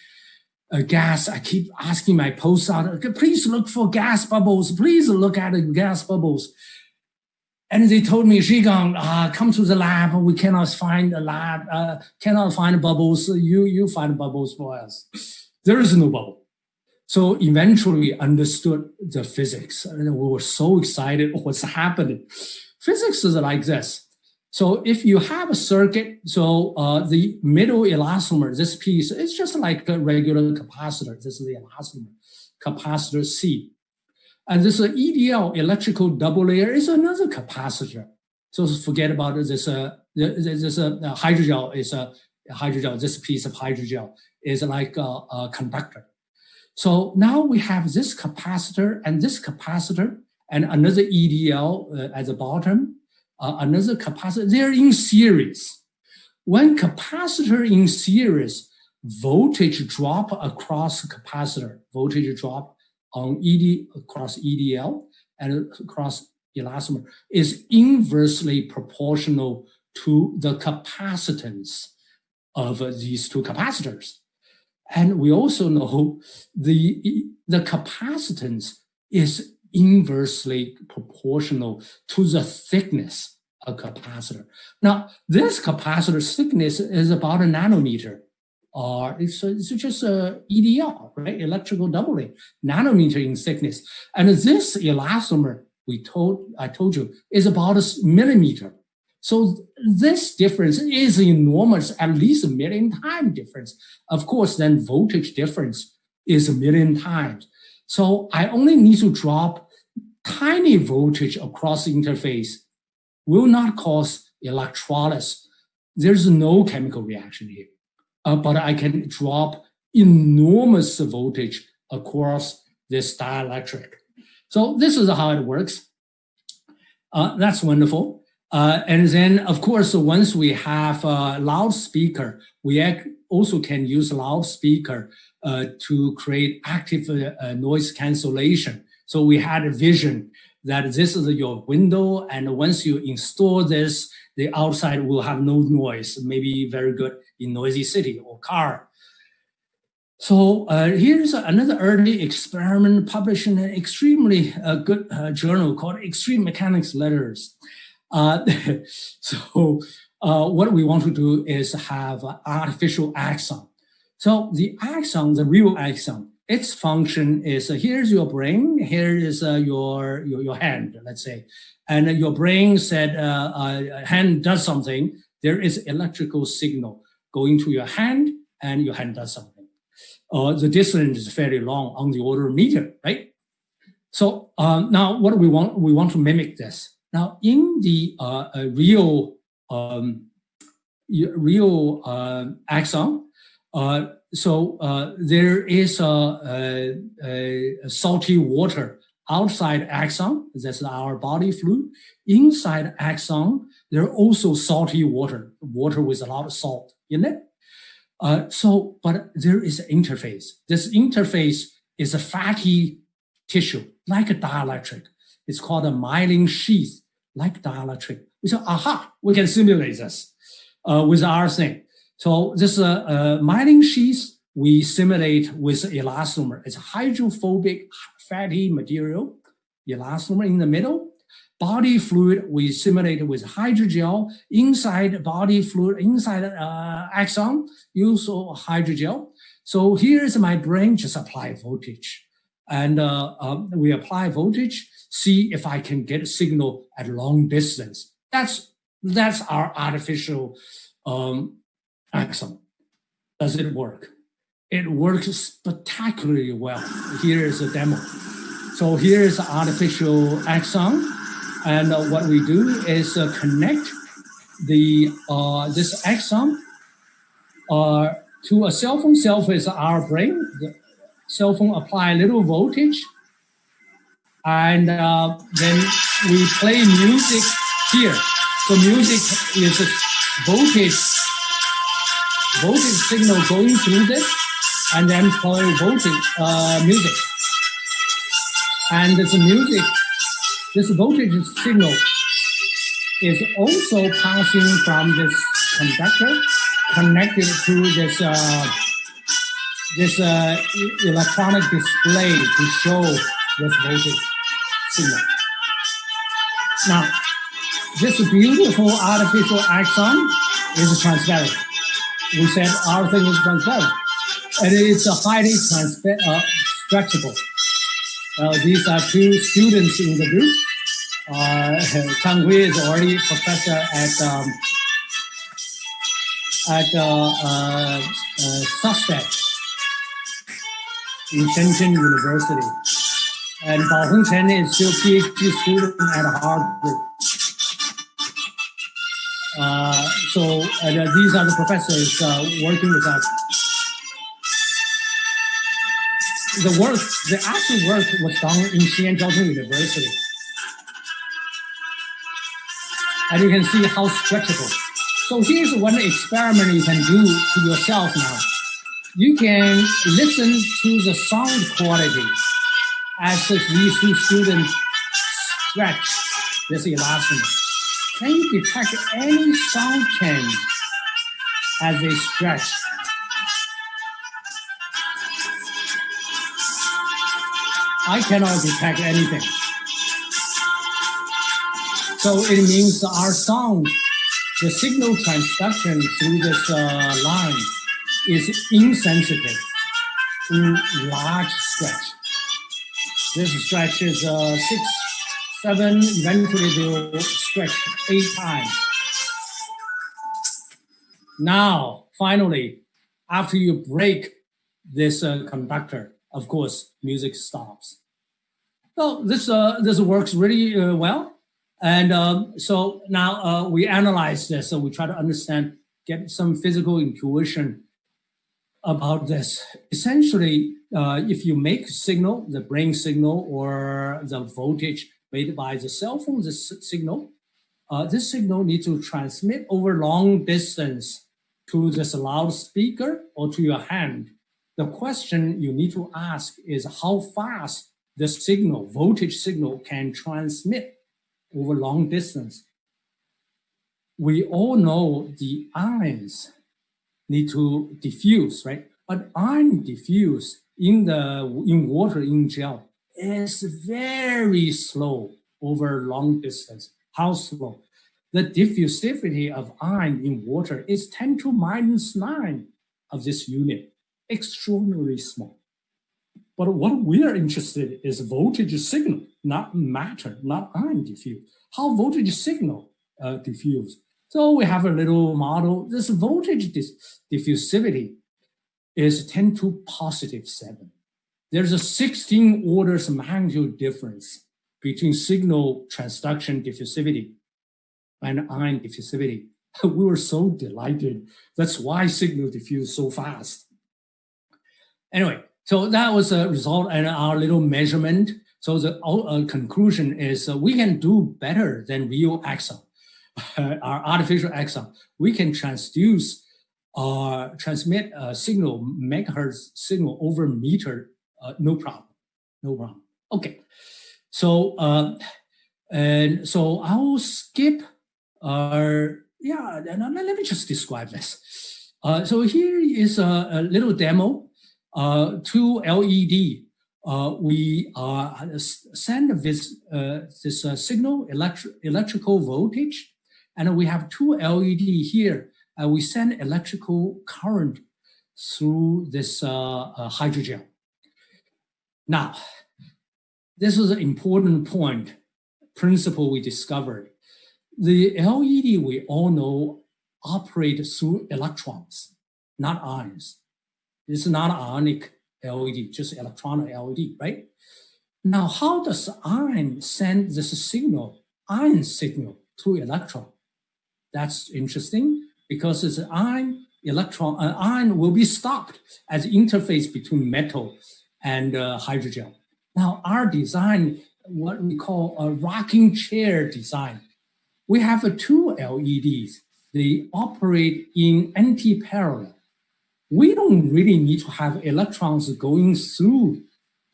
uh, gas. I keep asking my postdoc, please look for gas bubbles. Please look at the gas bubbles. And they told me, Zhigang, uh, come to the lab. We cannot find a lab, uh, cannot find bubbles. You, you find bubbles for us. There is no bubble. So eventually we understood the physics. And we were so excited what's happening. Physics is like this. So if you have a circuit, so uh, the middle elastomer, this piece, is just like a regular capacitor. This is the elastomer, capacitor C. And this EDL, electrical double layer, is another capacitor. So forget about. This, uh, this uh, hydrogel is a hydrogel, this piece of hydrogel is like a, a conductor. So now we have this capacitor and this capacitor and another EDL uh, at the bottom uh, another capacitor, they're in series. When capacitor in series, voltage drop across capacitor, voltage drop on ED across EDL and across elastomer is inversely proportional to the capacitance of these two capacitors. And we also know the, the capacitance is inversely proportional to the thickness of capacitor. Now, this capacitor thickness is about a nanometer, or it's, it's just uh, a EDL, right? Electrical doubling, nanometer in thickness. And this elastomer, we told, I told you, is about a millimeter. So this difference is enormous, at least a million time difference. Of course, then voltage difference is a million times. So I only need to drop tiny voltage across the interface will not cause electrolysis. There's no chemical reaction here. Uh, but I can drop enormous voltage across this dielectric. So this is how it works. Uh, that's wonderful. Uh, and then, of course, once we have a loudspeaker, we also can use a loudspeaker to create active uh, noise cancellation. So we had a vision that this is your window, and once you install this, the outside will have no noise, maybe very good in noisy city or car. So uh, here's another early experiment published in an extremely uh, good uh, journal called Extreme Mechanics Letters. Uh, so uh, what we want to do is have artificial axon. So the axon, the real axon, its function is uh, here's your brain, here is uh, your, your, your hand, let's say, and uh, your brain said uh, uh, hand does something. There is electrical signal going to your hand, and your hand does something. Uh, the distance is fairly long on the order of meter, right? So um, now what we want? We want to mimic this. Now in the real um, real axon, so uh, there is a, a, a, salty water outside axon, that's our body fluid. Inside axon, there are also salty water, water with a lot of salt in it. Uh, so, but there is an interface. This interface is a fatty tissue, like a dielectric. It's called a myelin sheath, like dielectric. We say, aha, we can simulate this uh, with our thing. So this uh, uh, myelin sheath we simulate with elastomer. It's hydrophobic fatty material, elastomer in the middle, body fluid we simulate with hydrogel inside body fluid, inside uh, axon, use hydrogel. So here's my brain, just apply voltage. And uh, um, we apply voltage, see if I can get a signal at long distance. That's, that's our artificial um, axon. Does it work? It works spectacularly well. Here is a demo. So here is artificial axon. And uh, what we do is uh, connect the uh, this axon uh, to a cell phone. Cell phone is our brain. The cell phone apply a little voltage. And uh, then we play music here. So music is voltage, voltage signal going through this and then play voltage uh, music. And this music this voltage signal is also passing from this conductor connected to this uh, this uh, electronic display to show this voltage signal. Now, this beautiful artificial axon is transparent. We said our thing is transparent. And it's a highly uh, stretchable. Uh, these are two students in the group. Uh, Canhui is already professor at um, at uh, uh, uh, in Shenzhen University. And Baohong Chen is still PhD student at Harvard. Uh, so and, uh, these are the professors uh, working with us. The work, the actual work was done in Xi'an Jiaotong University. And you can see how stretchable. So here's one experiment you can do to yourself now. You can listen to the sound quality as these two students stretch this elastomer. Can you detect any sound change as they stretch? I cannot detect anything. So it means our sound, the signal transduction through this uh, line is insensitive to large stretch. This stretch is uh, six, seven, eventually they will stretch eight times. Now, finally, after you break this uh, conductor, of course, music stops. So this uh, this works really uh, well. And um, so now uh, we analyze this. So we try to understand, get some physical intuition about this. Essentially, uh, if you make signal, the brain signal or the voltage made by the cell phone, the signal, uh, this signal needs to transmit over long distance to this loudspeaker or to your hand. The question you need to ask is how fast the signal, voltage signal can transmit over long distance. We all know the ions need to diffuse, right? But ion diffuse in the in water in gel is very slow over long distance. How slow? The diffusivity of ion in water is 10 to minus 9 of this unit, extraordinarily small. But what we're interested in is voltage signal, not matter, not ion diffuse. How voltage signal uh, diffuse? So we have a little model. This voltage diffusivity is 10 to positive 7. There's a 16 orders of magnitude difference between signal transduction diffusivity and ion diffusivity. We were so delighted. That's why signal diffuse so fast. Anyway, so that was a result and our little measurement. So the uh, conclusion is uh, we can do better than real axon, our artificial axon. We can transduce or uh, transmit a signal, megahertz signal over meter, uh, no problem, no problem. Okay, so uh, and so I'll skip. Uh, yeah, let me just describe this. Uh, so here is a, a little demo uh, two LED uh, we uh, send this, uh, this signal, electri electrical voltage, and we have two LED here. and we send electrical current through this hydrogel. Now, this is an important point, principle we discovered. The LED we all know operate through electrons, not ions. It's not ionic LED, just electronic LED, right? Now, how does ion send this signal, ion signal to electron? That's interesting because it's ion electron, an ion will be stopped as interface between metal and uh, hydrogel. Now, our design, what we call a rocking chair design, we have uh, two LEDs. They operate in anti-parallel we don't really need to have electrons going through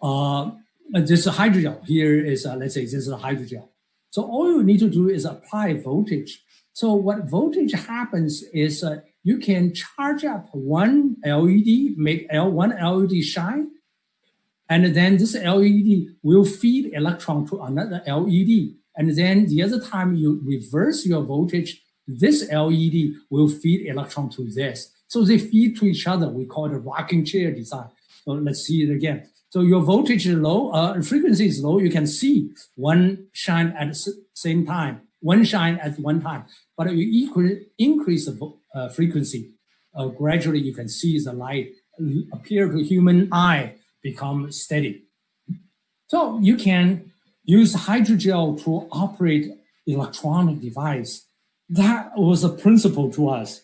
uh, this hydrogel. Here is, uh, let's say this is a hydrogel. So all you need to do is apply voltage. So what voltage happens is uh, you can charge up one LED, make L one LED shine, and then this LED will feed electron to another LED. And then the other time you reverse your voltage, this LED will feed electron to this. So they feed to each other. We call it a rocking chair design. So let's see it again. So your voltage is low, uh, frequency is low. You can see one shine at the same time, one shine at one time. But you equal, increase the uh, frequency, uh, gradually you can see the light appear to human eye become steady. So you can use hydrogel to operate electronic device. That was a principle to us.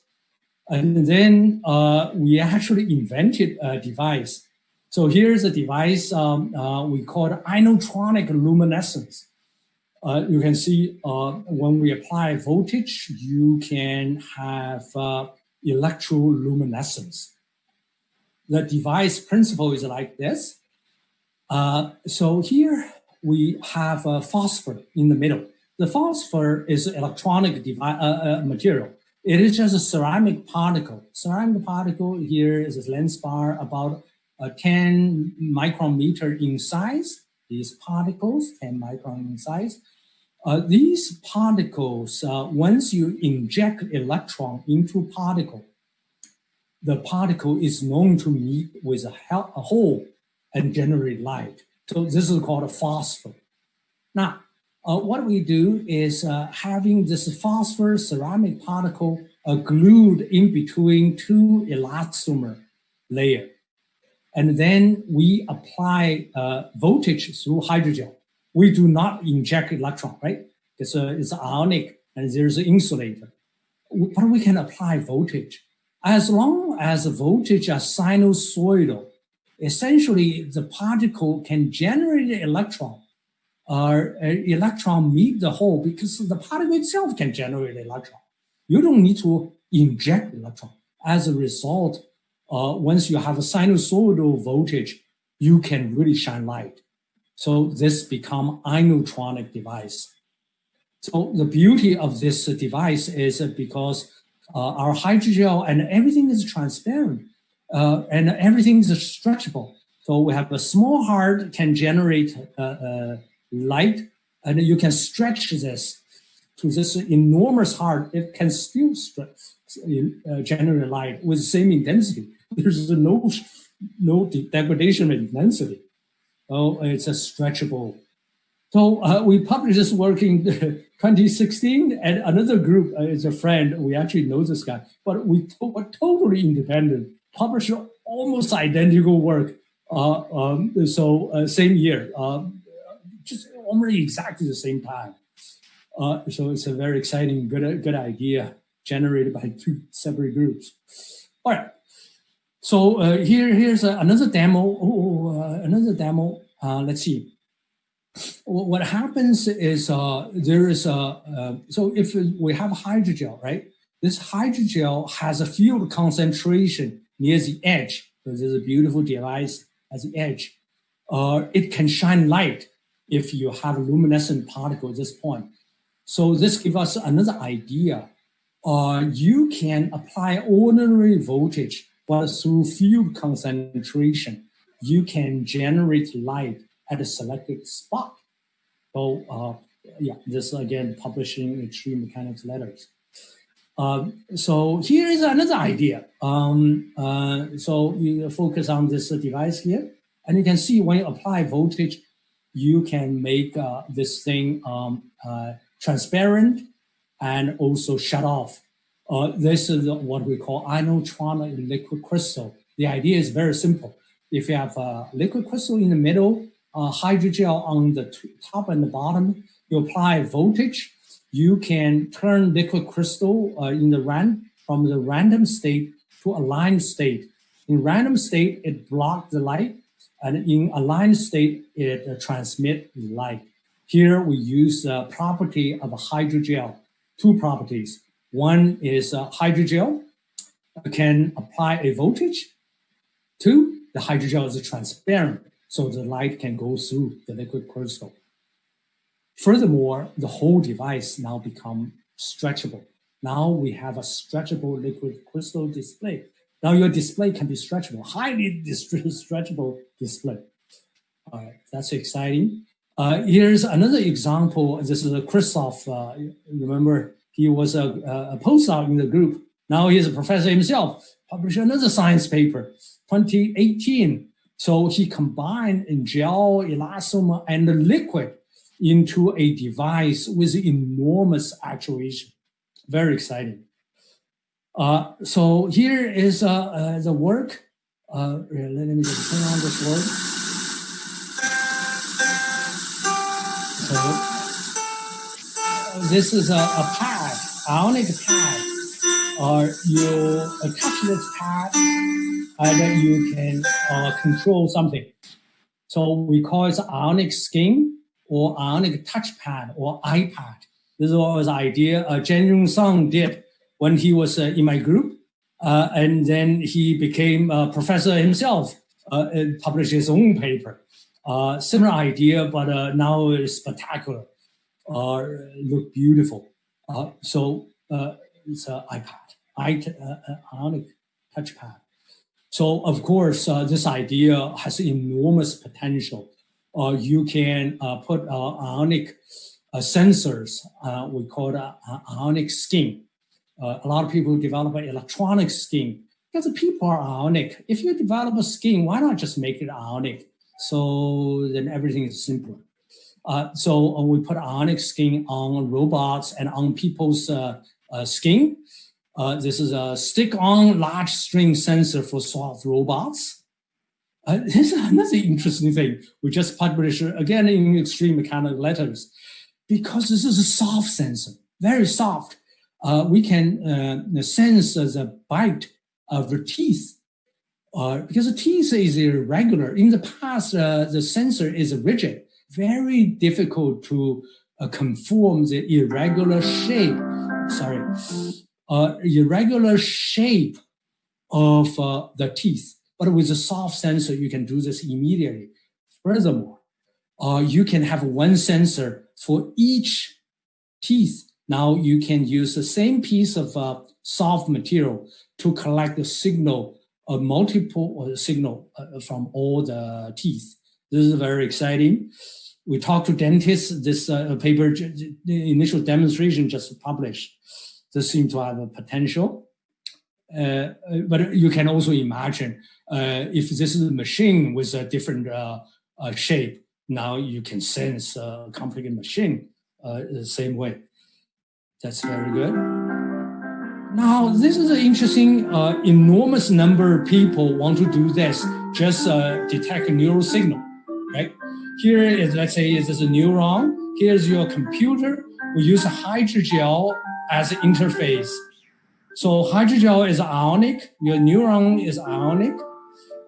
And then uh, we actually invented a device. So here's a device um, uh, we call ionotronic luminescence. Uh, you can see uh, when we apply voltage, you can have uh, electroluminescence. The device principle is like this. Uh, so here we have a phosphor in the middle. The phosphor is electronic material. It is just a ceramic particle. Ceramic particle here is a lens bar about a 10 micrometer in size. These particles, 10 micron in size. Uh, these particles, uh, once you inject electron into particle, the particle is known to meet with a, a hole and generate light. So this is called a phosphor. Now, uh, what we do is uh, having this phosphor ceramic particle uh, glued in between two elastomer layer. And then we apply uh, voltage through hydrogel. We do not inject electron, right? It's, a, it's ionic and there's an insulator. But we can apply voltage. As long as the voltage is sinusoidal, essentially the particle can generate an electron uh, electron meet the hole because the particle itself can generate electron. You don't need to inject electron. As a result, uh, once you have a sinusoidal voltage, you can really shine light. So this become ionotronic device. So the beauty of this device is because our hydrogel and everything is transparent uh, and everything is stretchable. So we have a small heart can generate uh, uh, light, and you can stretch this to this enormous heart. It can still stretch, uh, generate light with the same intensity. There's no no degradation of intensity. Oh, it's a stretchable. So uh, we published this work in 2016, and another group uh, is a friend. We actually know this guy, but we to were totally independent. Published almost identical work. Uh, um, so uh, same year. Um, just almost exactly the same time. Uh, so it's a very exciting, good, good idea generated by two separate groups. All right. So uh, here, here's another demo. Oh, uh, another demo. Uh, let's see. What happens is uh, there is a, uh, so if we have hydrogel, right? This hydrogel has a field concentration near the edge. So there's a beautiful device at the edge. Uh, it can shine light if you have a luminescent particle at this point. So this gives us another idea. Uh, you can apply ordinary voltage, but through field concentration you can generate light at a selected spot. So uh, yeah, this again publishing extreme mechanics letters. Um, so here is another idea. Um, uh, so you focus on this device here, and you can see when you apply voltage, you can make uh, this thing um, uh, transparent and also shut off. Uh, this is what we call ionotronic liquid crystal. The idea is very simple. If you have a liquid crystal in the middle, a hydrogel on the top and the bottom, you apply voltage, you can turn liquid crystal uh, in the ran from the random state to aligned state. In random state, it blocks the light, and in aligned state, it uh, transmits light. Here we use the property of a hydrogel, two properties. One is a hydrogel can apply a voltage. Two, the hydrogel is transparent, so the light can go through the liquid crystal. Furthermore, the whole device now become stretchable. Now we have a stretchable liquid crystal display. Now your display can be stretchable, highly stretchable display. All right, that's exciting. Uh, here's another example. This is a Christoph. Uh, remember, he was a, a postdoc in the group. Now he's a professor himself. Published another science paper, 2018. So he combined in gel, elastomer, and the liquid into a device with enormous actuation. Very exciting. Uh, so here is uh, uh, the work. Uh, let me just turn on this work. So this is a, a pad, ionic pad. Or you attach this pad and you can uh, control something. So we call it ionic skin or ionic touchpad or iPad. This is what was idea uh, Jeong-Yun Sun did when he was uh, in my group. Uh, and then he became a professor himself uh, and published his own paper. Uh, similar idea, but uh, now it's spectacular, uh, look beautiful. Uh, so it's an iPad, ionic touchpad. So of course, this idea has enormous potential uh, you can uh, put uh, ionic uh, sensors, uh, we call it ionic skin. Uh, a lot of people develop an electronic skin because people are ionic. If you develop a skin, why not just make it ionic? So then everything is simpler. so we put ionic skin on robots and on people's skin. This is a stick-on large string sensor for soft robots. Uh, this is another interesting thing. We just published again in extreme mechanical letters because this is a soft sensor, very soft. Uh, we can uh, sense the bite of the teeth uh, because the teeth is irregular. In the past, uh, the sensor is rigid, very difficult to uh, conform the irregular shape. Sorry, irregular shape of the teeth. But with a soft sensor, you can do this immediately. Furthermore, uh, you can have one sensor for each teeth. Now you can use the same piece of uh, soft material to collect the signal, a multiple uh, signal uh, from all the teeth. This is very exciting. We talked to dentists. This uh, paper, initial demonstration just published. This seems to have a potential. Uh, but you can also imagine uh, if this is a machine with a different uh, shape, now you can sense a complicated machine the same way. That's very good. Now, this is an interesting, uh, enormous number of people want to do this, just uh, detect a neural signal, right? Here is, let's say, is this a neuron? Here's your computer. We use a hydrogel as an interface so hydrogel is ionic, your neuron is ionic.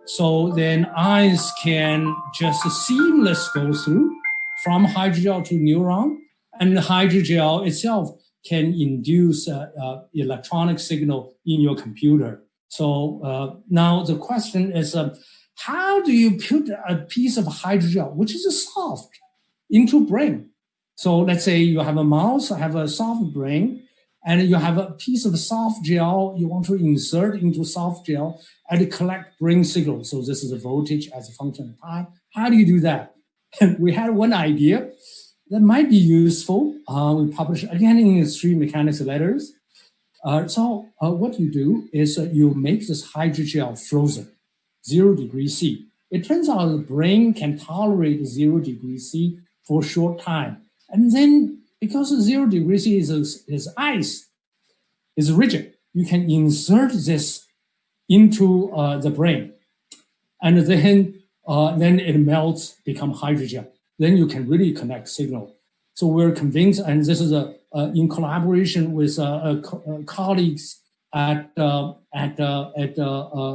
So then ions can just seamless go through from hydrogel to neuron and the hydrogel itself can induce electronic signal in your computer. So uh, now the question is, uh, how do you put a piece of hydrogel, which is a soft, into brain? So let's say you have a mouse, have a soft brain, and you have a piece of soft gel you want to insert into soft gel and collect brain signal. So this is a voltage as a function of time. How do you do that? We had one idea that might be useful. Uh, we published again in Extreme Mechanics Letters. Uh, so uh, what you do is uh, you make this hydrogel frozen, zero degree C. It turns out the brain can tolerate zero degree C for a short time. And then because zero degree C is, is ice, is rigid, you can insert this into uh, the brain. And then, uh, then it melts, become hydrogel. Then you can really connect signal. So we're convinced, and this is a, in collaboration with uh, uh, colleagues at uh, at at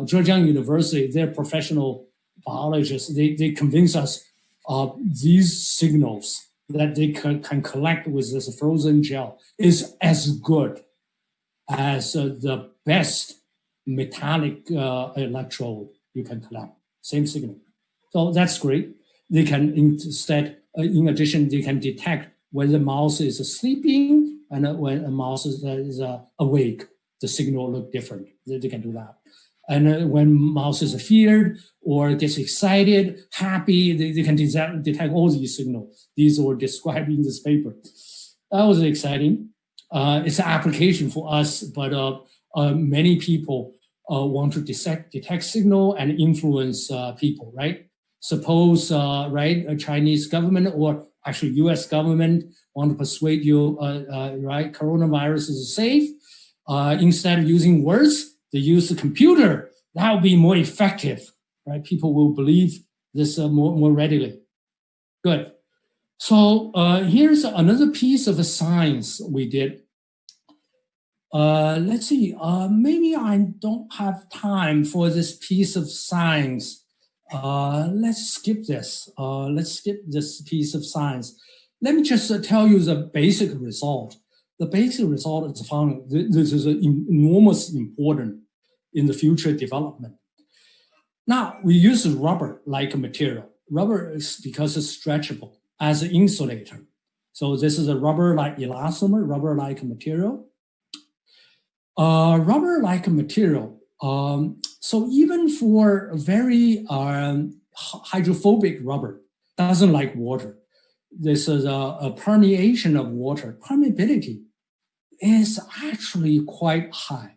Zhejiang University, they're professional biologists. They they convince us of these signals that they can, can collect with this frozen gel is as good as uh, the best metallic uh, electrode you can collect. Same signal. So that's great. They can instead, uh, in addition, they can detect when the mouse is sleeping and when a mouse is, is uh, awake, the signal look different. They can do that. And uh, when mouse is feared or gets excited, happy, they, they can detect, all these signals. These were described in this paper. That was exciting. Uh, it's an application for us, but uh, uh, many people uh, want to detect, detect signal and influence people, right? Suppose, right, a Chinese government or actually U.S. government want to persuade you, uh, uh, right, coronavirus is safe. Uh, instead of using words, they use the computer. That will be more effective, right? People will believe this more, more readily. Good. So uh, here's another piece of science we did. Uh, let's see, uh, maybe I don't have time for this piece of science. Uh, let's skip this. Uh, let's skip this piece of science. Let me just uh, tell you the basic result. The basic result is found this is enormous important in the future development. Now we use rubber like material. Rubber is because it's stretchable as an insulator. So this is a rubber like elastomer, rubber like material. Uh, rubber like material um, so even for very um, hydrophobic rubber, doesn't like water. This is a, a permeation of water. Permeability is actually quite high,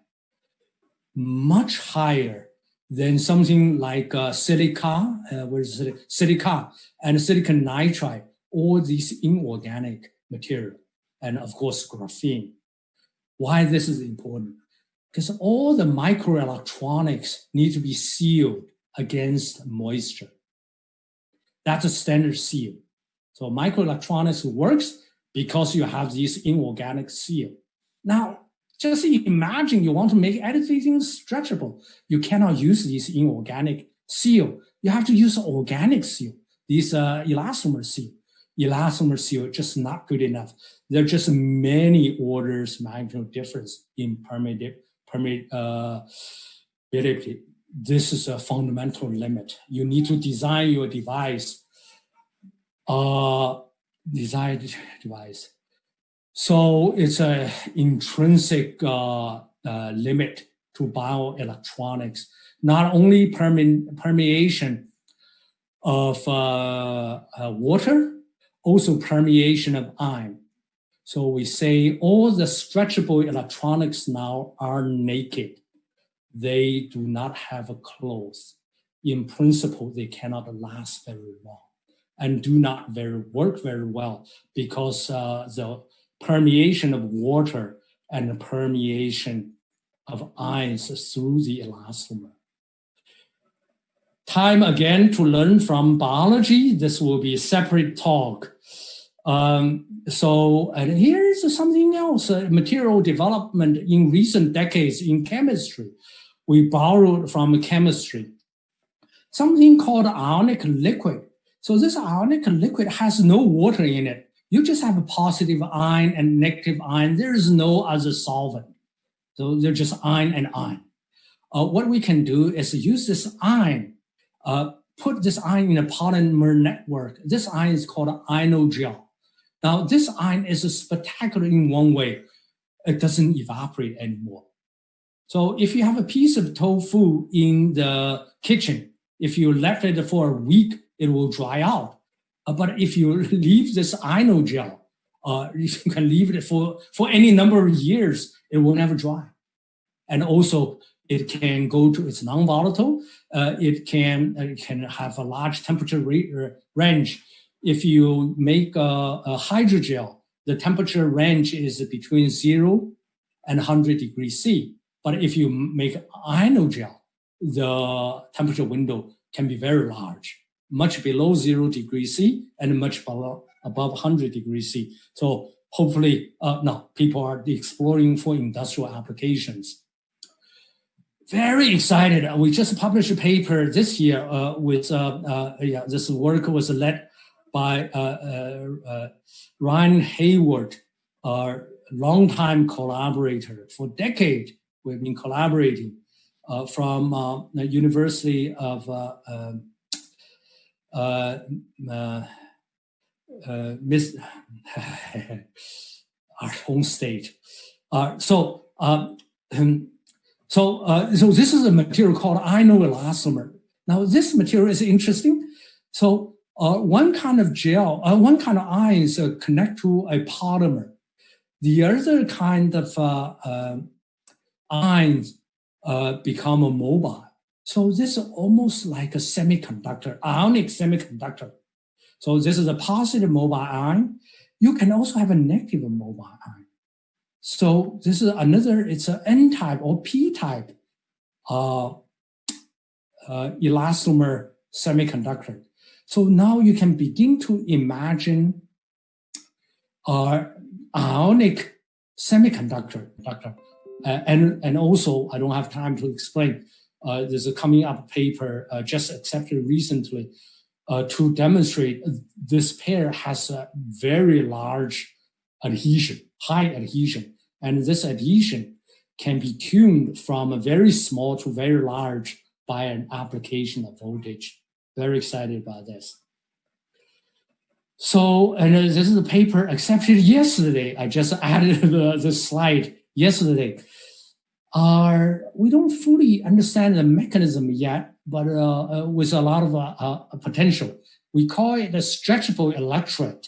much higher than something like uh, silica, uh, it? silica and silicon nitride, all these inorganic material, and of course graphene. Why this is important? because all the microelectronics need to be sealed against moisture. That's a standard seal. So microelectronics works because you have this inorganic seal. Now, just imagine you want to make anything stretchable. You cannot use this inorganic seal. You have to use organic seal, this uh, elastomer seal. Elastomer seal just not good enough. There are just many orders magnitude difference in permeability. Uh, this is a fundamental limit. You need to design your device, uh, design device. So it's a intrinsic uh, uh, limit to bioelectronics, not only perme permeation of uh, uh, water, also permeation of ion. So we say all the stretchable electronics now are naked. They do not have a clothes. In principle, they cannot last very long and do not very work very well because uh, the permeation of water and the permeation of ions through the elastomer. Time again to learn from biology. This will be a separate talk. Um, so, and here's something else, uh, material development in recent decades in chemistry. We borrowed from chemistry, something called ionic liquid. So this ionic liquid has no water in it. You just have a positive ion and negative ion. There is no other solvent. So they're just ion and ion. Uh, what we can do is use this ion, uh, put this ion in a polymer network. This ion is called ionogel. Now, this ion is a spectacular in one way. it doesn't evaporate anymore. So if you have a piece of tofu in the kitchen, if you left it for a week, it will dry out. But if you leave this gel, uh, you can leave it for, for any number of years, it will never dry. And also, it can go to its non-volatile. Uh, it can uh, it can have a large temperature uh, range. If you make a, a hydrogel, the temperature range is between zero and 100 degrees C. But if you make gel, the temperature window can be very large, much below zero degrees C and much below above 100 degrees C. So hopefully, uh, no, people are exploring for industrial applications. Very excited. We just published a paper this year uh, with, uh, uh yeah, this work was led by uh, uh, Ryan Hayward, our longtime collaborator. For decades, we've been collaborating from the University of um, uh, miss our home state. Uh, so, um, so, uh, so this is a material called ionoelastomer. Now, this material is interesting. So, uh, one kind of gel, uh, one kind of ions uh, connect to a polymer. The other kind of uh, uh, ions uh, become a mobile. So this is almost like a semiconductor, ionic semiconductor. So this is a positive mobile ion. You can also have a negative mobile ion. So this is another, it's an N-type or P-type uh, uh, elastomer semiconductor. So now you can begin to imagine uh, ionic semiconductor. Uh, and, and also, I don't have time to explain, uh, there's a coming up paper uh, just accepted recently uh, to demonstrate this pair has a very large adhesion, high adhesion. And this adhesion can be tuned from a very small to very large by an application of voltage. Very excited about this. So, and this is a paper accepted yesterday. I just added the, the slide yesterday. Uh, we don't fully understand the mechanism yet, but uh, uh, with a lot of uh, potential. We call it a stretchable electrode.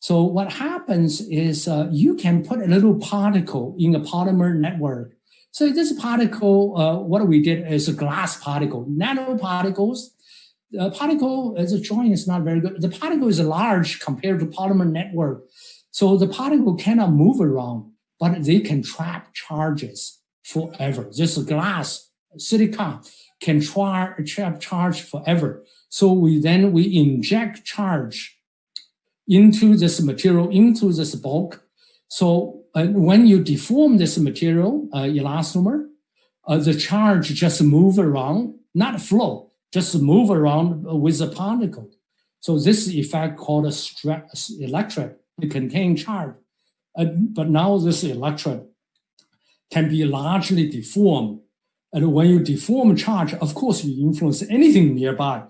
So what happens is you can put a little particle in a polymer network. So this particle, what we did is a glass particle, nanoparticles. The particle as a joint is not very good. The particle is large compared to polymer network. So the particle cannot move around, but they can trap charges forever. This glass, silicon, can trap charge forever. So we then we inject charge into this material, into this bulk. So uh, when you deform this material, uh, elastomer, uh, the charge just move around, not flow, just move around with the particle. So this effect called a stress electrode, it contain charge. Uh, but now this electrode can be largely deformed and when you deform charge, of course, you influence anything nearby,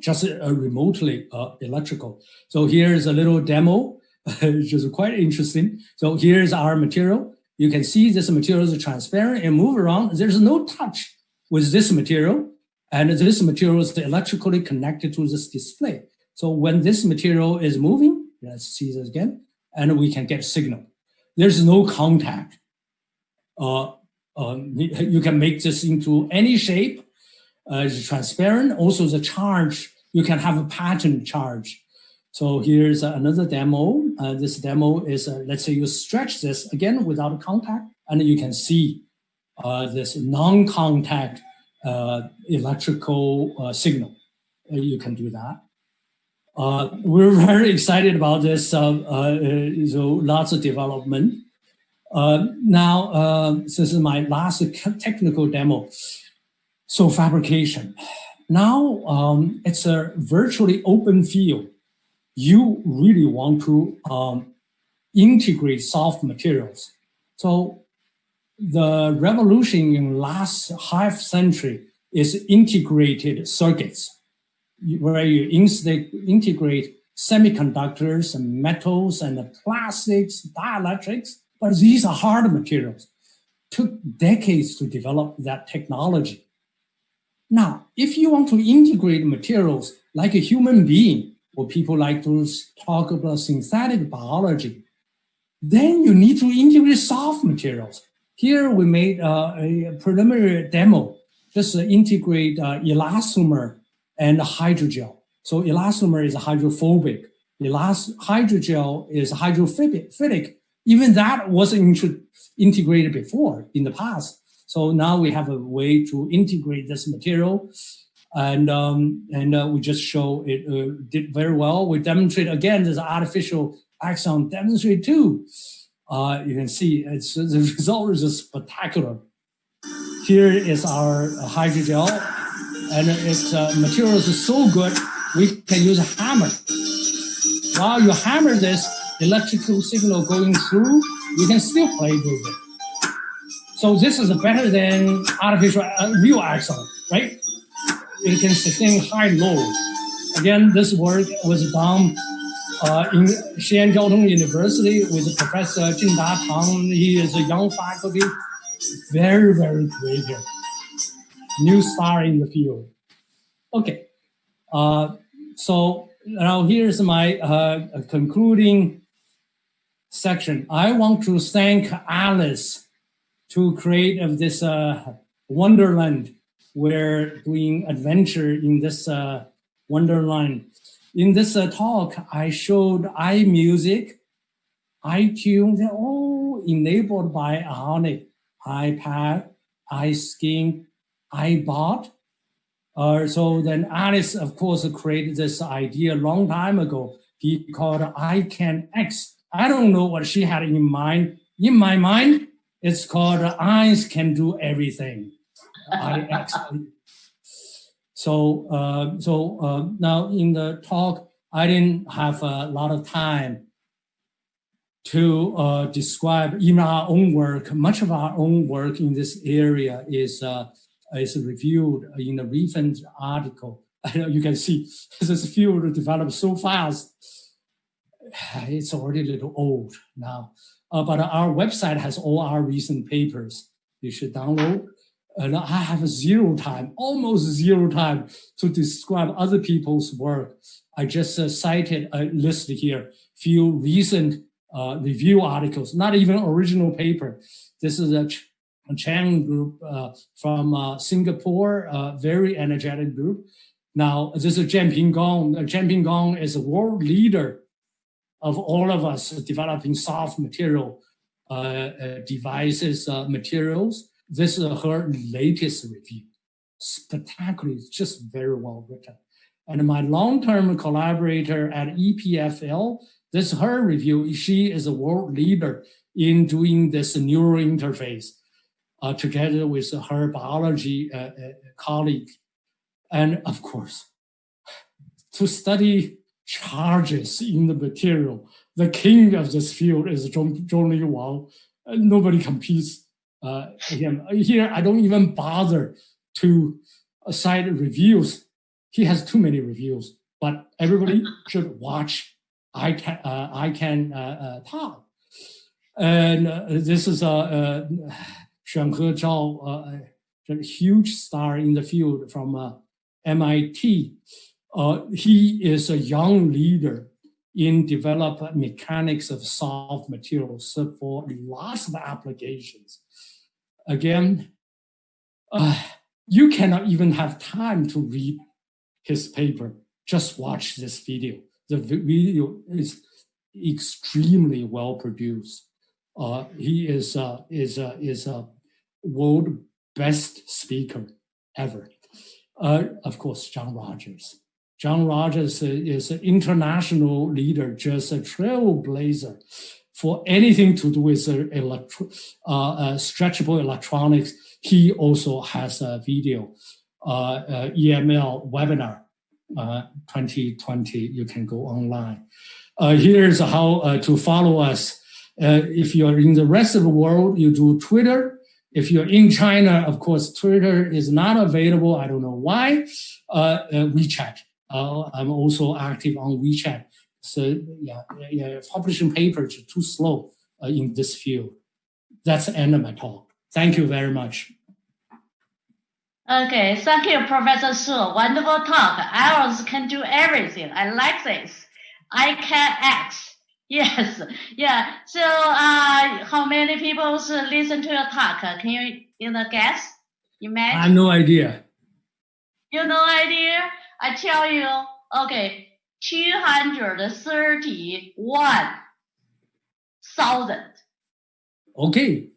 just uh, remotely uh, electrical. So here's a little demo, which is quite interesting. So here's our material. You can see this material is transparent and move around. There's no touch with this material. And this material is electrically connected to this display. So when this material is moving, let's see this again, and we can get signal. There's no contact. Uh, um, you can make this into any shape. Uh, it's transparent. Also, the charge, you can have a pattern charge. So here's another demo. Uh, this demo is, uh, let's say you stretch this again without contact, and you can see uh, this non-contact uh, electrical uh, signal. you can do that. we're very excited about this. so lots of development. Uh, now, uh, this is my last technical demo. So fabrication. Now um, it's a virtually open field. You really want to um, integrate soft materials. So the revolution in last half century is integrated circuits, where you integrate semiconductors and metals and plastics, dielectrics, But these are hard materials. Took decades to develop that technology. Now, if you want to integrate materials like a human being, or people like to talk about synthetic biology, then you need to integrate soft materials. Here we made uh, a preliminary demo, just integrate uh, elastomer and hydrogel. So elastomer is hydrophobic. Elast hydrogel is hydrophilic. Even that wasn't integrated before in the past. So now we have a way to integrate this material and um, and uh, we just show it uh, did very well. We demonstrate again this artificial axon demonstrate too. Uh, you can see it's the result is just spectacular. Here is our hydrogel, and its uh, materials is so good we can use a hammer. While you hammer this electrical signal going through, you can still play with it. So this is better than artificial uh, real axon, right? It can sustain high load. Again, this work was done uh, in Xi'an Jiaotong University with Professor Jingda Tang. He is a young faculty, very, very creative, new star in the field. Okay, uh, so now here's my uh, concluding section. I want to thank Alice to create of this uh, wonderland. We're doing adventure in this uh, wonderland. In this uh, talk, I showed iMusic, iTunes, they're all enabled by Ionic, iPad, iSkin, iBot. Uh, so then Alice, of course, created this idea a long time ago. He called ICANX. I don't know what she had in mind. In my mind, it's called eyes can do everything. I so uh, so uh, now in the talk, I didn't have a lot of time to uh, describe even our own work. Much of our own work in this area is uh, is reviewed in a recent article. you can see this field developed so fast. It's already a little old now. Uh, but our website has all our recent papers. You should download. And I have zero time, almost zero time to describe other people's work. I just uh, cited a list here, few recent uh, review articles, not even original paper. This is a, Ch a Chang group uh, from uh, Singapore, a very energetic group. Now, this is Jianping Gong. Jianping Gong is a world leader of all of us developing soft material uh, uh, devices, uh, materials. This is her latest review. Spectacular, it's just very well written. And my long-term collaborator at EPFL, this is her review. She is a world leader in doing this neural interface uh, together with her biology uh, colleague. And of course, to study charges in the material. The king of this field is Zhong, Zhongli Wang. Uh, nobody competes uh, him. Here, I don't even bother to cite reviews. He has too many reviews, but everybody should watch I can, uh, I can uh, uh, talk. And uh, this is a uh, Xuanhe Zhao, a huge star in the field from MIT. Uh, he is a young leader in develop mechanics of soft materials for lots of applications. Again, uh, you cannot even have time to read his paper. Just watch this video. The video is extremely well produced. Uh, he is is is a world best speaker ever. Uh, of course, John Rogers. John Rogers is an international leader, just a trailblazer for anything to do with uh, electro, uh, uh, stretchable electronics. He also has a video, uh, uh, EML webinar 2020. You can go online. here's how to follow us. if you're in the rest of the world, you do Twitter. If you're in China, of course, Twitter is not available. I don't know why. WeChat. Uh, I'm also active on WeChat. So yeah, yeah, publishing papers too slow. uh, in this field. That's the end of my talk. Thank you very much. Okay, thank you, Professor Suo. Wonderful talk. Ours can do everything. I like this. I can act. Yes, yeah. So, uh, how many people listen to your talk? Can you, you know, guess? Imagine. I have no idea. You no idea? I tell you. Okay, two hundred thirty-one thousand. Okay,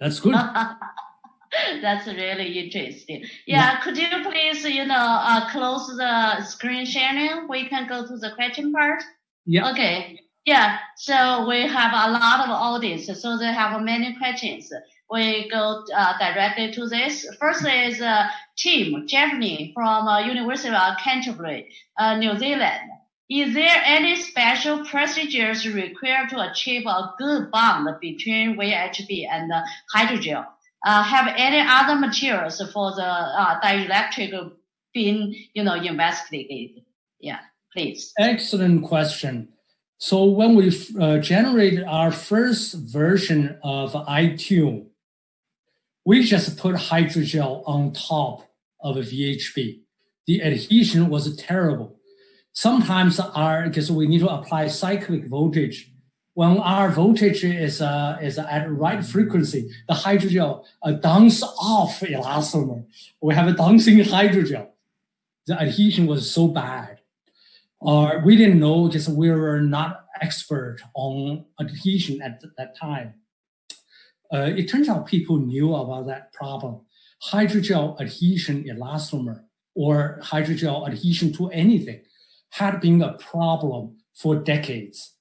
that's good. That's really interesting. Yeah, yeah, could you please, you know, uh, close the screen sharing? We can go to the question part. Yeah. Okay. Yeah. So we have a lot of audience, so they have many questions. We go uh, directly to this. First is uh, Tim Giffney from uh, University of Canterbury, uh, New Zealand. Is there any special procedures required to achieve a good bond between VHB and hydrogel? Uh, have any other materials for the uh, dielectric been, you know, investigated? Yeah, please. Excellent question. So when we uh, generated our first version of iTune, we just put hydrogel on top of a VHB. The adhesion was terrible. Sometimes our, because we need to apply cyclic voltage, when our voltage is, uh, is at right frequency, the hydrogel uh, downs off elastomer. We have a dancing hydrogel. The adhesion was so bad or we didn't know because we were not expert on adhesion at that time. Uh, it turns out people knew about that problem. Hydrogel adhesion elastomer or hydrogel adhesion to anything had been a problem for decades.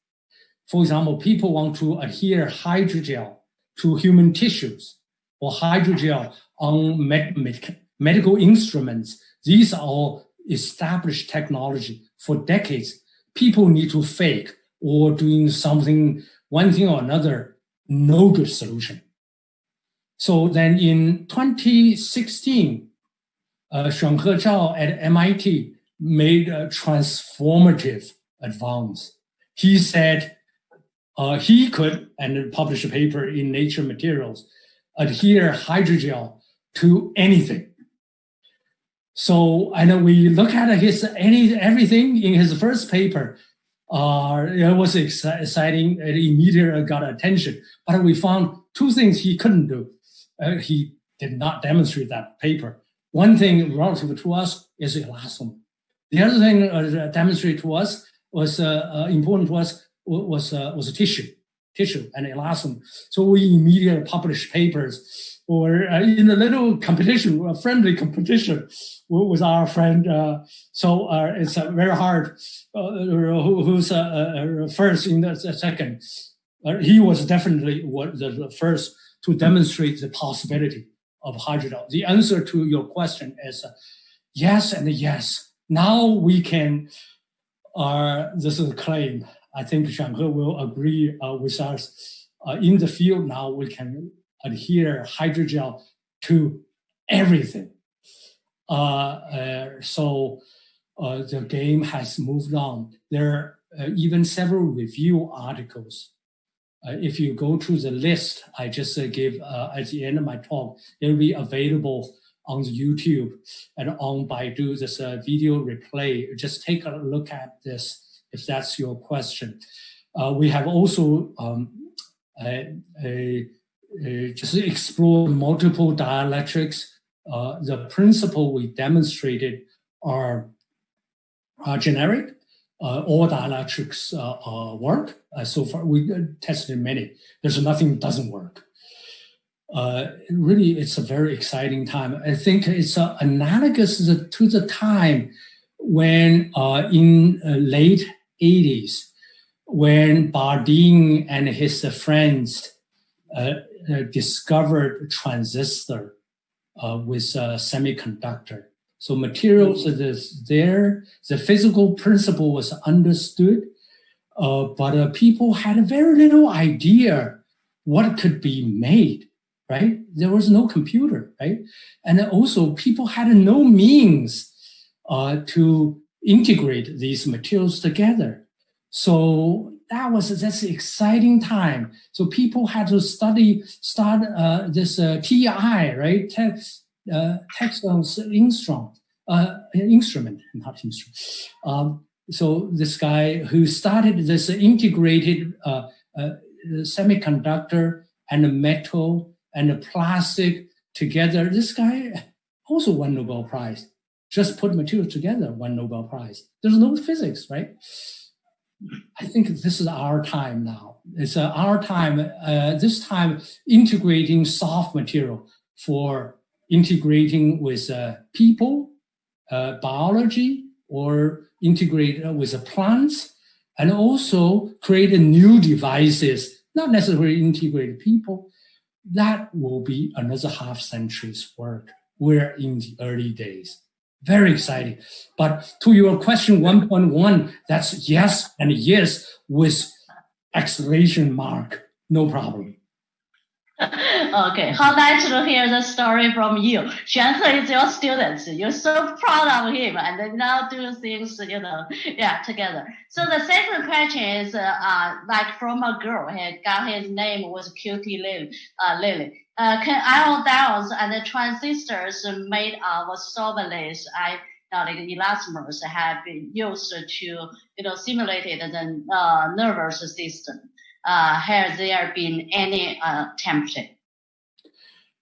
For example, people want to adhere hydrogel to human tissues or hydrogel on med med medical instruments. These are all established technology for decades, people need to fake or doing something, one thing or another, no good solution. So then in 2016, uh, Xuanhe Zhao at MIT made a transformative advance. He said uh, he could, and published a paper in Nature Materials, adhere hydrogel to anything. So, and we look at his any everything in his first paper. Uh, it was exciting. It immediately got attention. But we found two things he couldn't do. Uh, he did not demonstrate that paper. One thing relative to us is elastomer. The other thing uh, demonstrated to us was uh, uh, important to us was uh, was tissue, tissue and elastomer. So we immediately published papers or uh, in a little competition, a friendly competition with our friend. Uh, so uh, it's uh, very hard. Uh, who, who's uh, first in the second? he was definitely the first to demonstrate the possibility of hydrogel. The answer to your question is yes and yes. Now we can. this is a claim. I think Xuanhe will agree with us. in the field now, we can adhere hydrogel to everything. Uh, uh, so uh, the game has moved on. There are uh, even several review articles. Uh, if you go to the list I just uh, gave at the end of my talk, it will be available on YouTube and on Baidu, this video replay. Just take a look at this if that's your question. we have also um, a, a uh, just explore multiple dielectrics. Uh, the principle we demonstrated are, are generic. Uh, all dielectrics uh, uh, work. Uh, so far, we tested many. There's nothing that doesn't work. really, it's a very exciting time. I think it's analogous to the time when in late 80s, when Bardeen and his friends uh, uh, discovered transistor uh, with a semiconductor. So materials mm-hmm. is there. The physical principle was understood, uh, but uh, people had very little idea what could be made. Right? There was no computer. Right? And also people had no means uh, to integrate these materials together. So that was that's exciting time. So people had to study, start uh, this uh, TI, right? Text, uh, text instrument, uh, instrument, not instrument. Um, so this guy who started this integrated uh, uh, semiconductor and a metal and a plastic together, this guy also won Nobel Prize. Just put materials together, won Nobel Prize. There's no physics, right? I think this is our time now. It's uh, our time, uh, this time integrating soft material for integrating with uh, people, uh, biology, or integrate with plants, and also create new devices, not necessarily integrate people. That will be another half century's work. We're in the early days. Very exciting. But to your question 1.1, that's yes and yes with exclamation mark. No problem. okay, how nice to hear the story from you. Xuanhe is your student. You're so proud of him, and then now do things, you know, yeah, together. So the second question is, uh, uh like from a girl, he got his name was Cutie Lily. Uh, Lily. Uh, can ion diodes and the transistors made of solventless I like elastomers have been used to you know simulate the uh, nervous system. Uh, has there been any uh, tempting?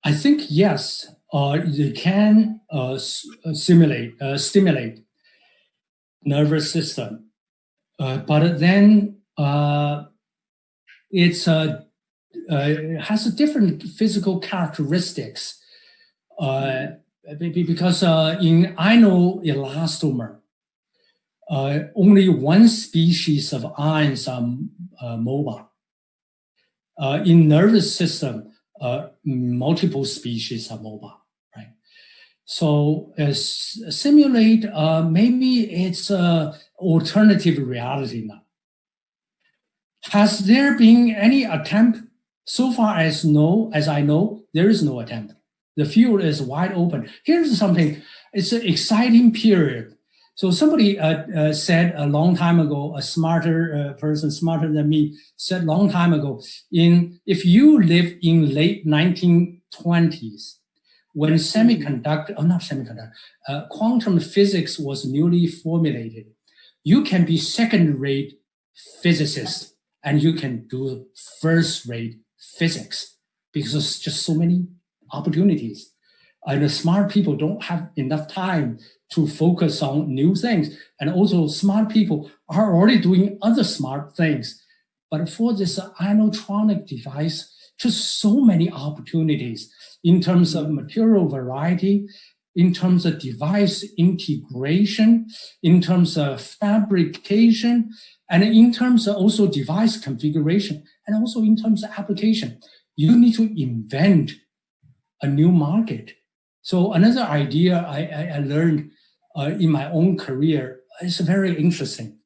I think yes. Uh, they can uh, uh simulate uh, stimulate nervous system, uh, but then uh, it's a uh, has a different physical characteristics. Uh, because uh, in ionoelastomer, uh, only one species of ions are uh, mobile. Uh, in nervous system, uh, multiple species are mobile, right? So simulate, maybe it's alternative reality now. Has there been any attempt so far as know, as I know, there is no attempt. The field is wide open. Here's something. It's an exciting period. So somebody uh, uh, said a long time ago, a smarter uh, person, smarter than me, said long time ago, in if you live in late 1920s, when semiconductor, oh not semiconductor, uh, quantum physics was newly formulated, you can be second-rate physicist and you can do first-rate physics because there's just so many opportunities. And smart people don't have enough time to focus on new things. And also smart people are already doing other smart things. But for this ionotronic device, just so many opportunities in terms of material variety, in terms of device integration, in terms of fabrication, and in terms of also device configuration, and also in terms of application. You need to invent a new market. So another idea I, I, I learned uh, in my own career is very interesting.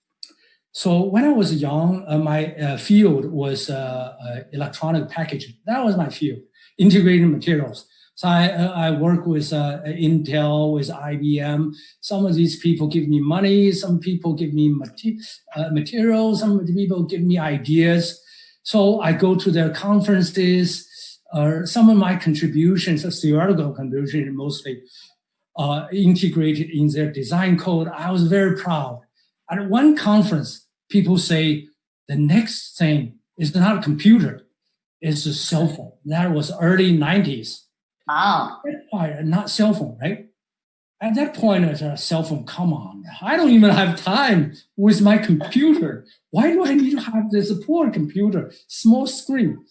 So when I was young, uh, my uh, field was uh, uh, electronic packaging. That was my field, integrated materials. So I, I work with uh, Intel, with IBM. Some of these people give me money. Some people give me uh, materials. Some people give me ideas. So I go to their conferences. Uh, some of my contributions, theoretical contributions mostly, uh, integrated in their design code. I was very proud. At one conference, people say the next thing is not a computer, it's a cell phone. That was early 90s. Wow. Not cell phone, right? At that point, it's a cell phone. Come on, I don't even have time with my computer. Why do I need to have this poor computer, small screen?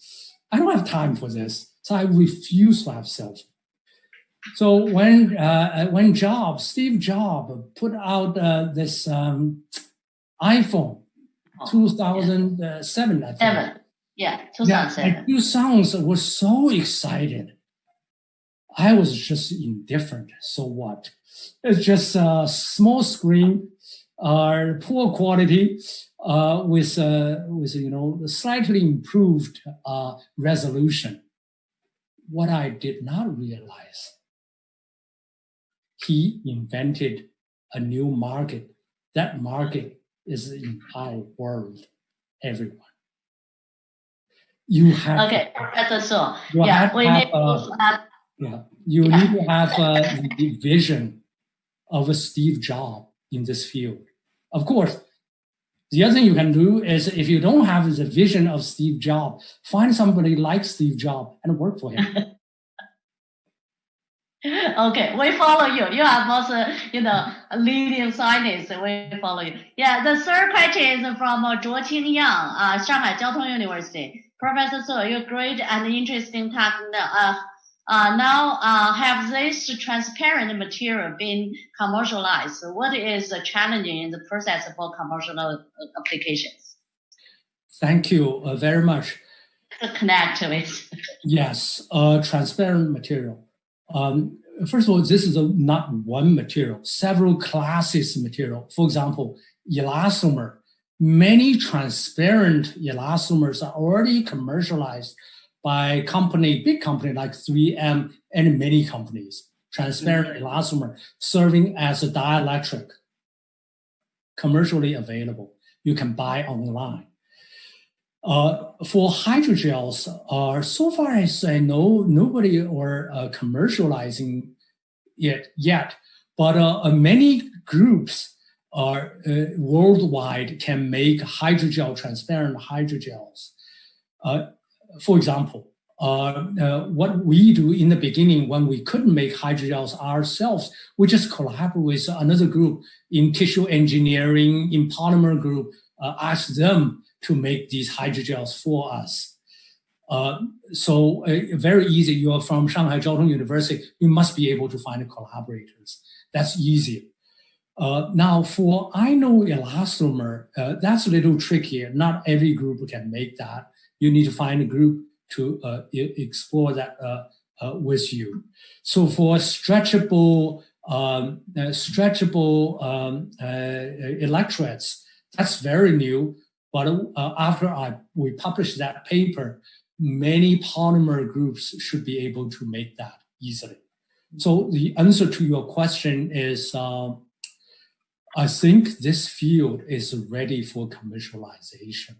I don't have time for this. So I refuse to have cell phone. So when uh, when Jobs, Steve Jobs, put out uh, this um, iPhone, oh, 2007, yeah. Seven. Yeah, 2007. Yeah, two sons were so excited. I was just indifferent. Suo what? It's just a small screen, uh, poor quality, uh, with uh, with you know slightly improved uh, resolution. What I did not realize, he invented a new market. That market is the entire world. everyone. You have Okay, Professor So. you Yeah, have we to need uh, to yeah, you need to have the vision of a Steve Jobs in this field. Of course, the other thing you can do is if you don't have the vision of Steve Jobs, find somebody like Steve Jobs and work for him. Okay, we follow you. You are uh, you know, a leading scientists. We follow you. Yeah, the third question is from uh, Zhuo Qingyang, uh, Shanghai Jiao Tong University. Professor Suo, your great and interesting talk. Uh, uh, now, uh, have this transparent material been commercialized? What is the challenge in the process for commercial uh, applications? Thank you uh, very much. To connect with. Yes, uh, transparent material. Um, first of all, this is a, not one material, several classes of material. For example, elastomer. Many transparent elastomers are already commercialized by company, big company like 3M and many companies. Transparent elastomer serving as a dielectric, commercially available. You can buy online. Uh, for hydrogels, uh, so far as I know, nobody are uh, commercializing it yet, but uh, uh, many groups are uh, worldwide can make hydrogel transparent hydrogels. For example, uh, uh, what we do in the beginning when we couldn't make hydrogels ourselves, we just collaborate with another group in tissue engineering, in polymer group, uh, ask them to make these hydrogels for us. Uh, so uh, very easy. You are from Shanghai Jiao Tong University. You must be able to find collaborators. That's easier. Uh, now for ionoelastomer, uh, that's a little trickier. Not every group can make that. You need to find a group to uh, explore that uh, uh, with you. So for stretchable, um, uh, stretchable um, electrodes, that's very new. But after I, we published that paper, many polymer groups should be able to make that easily. So the answer to your question is, um, I think this field is ready for commercialization.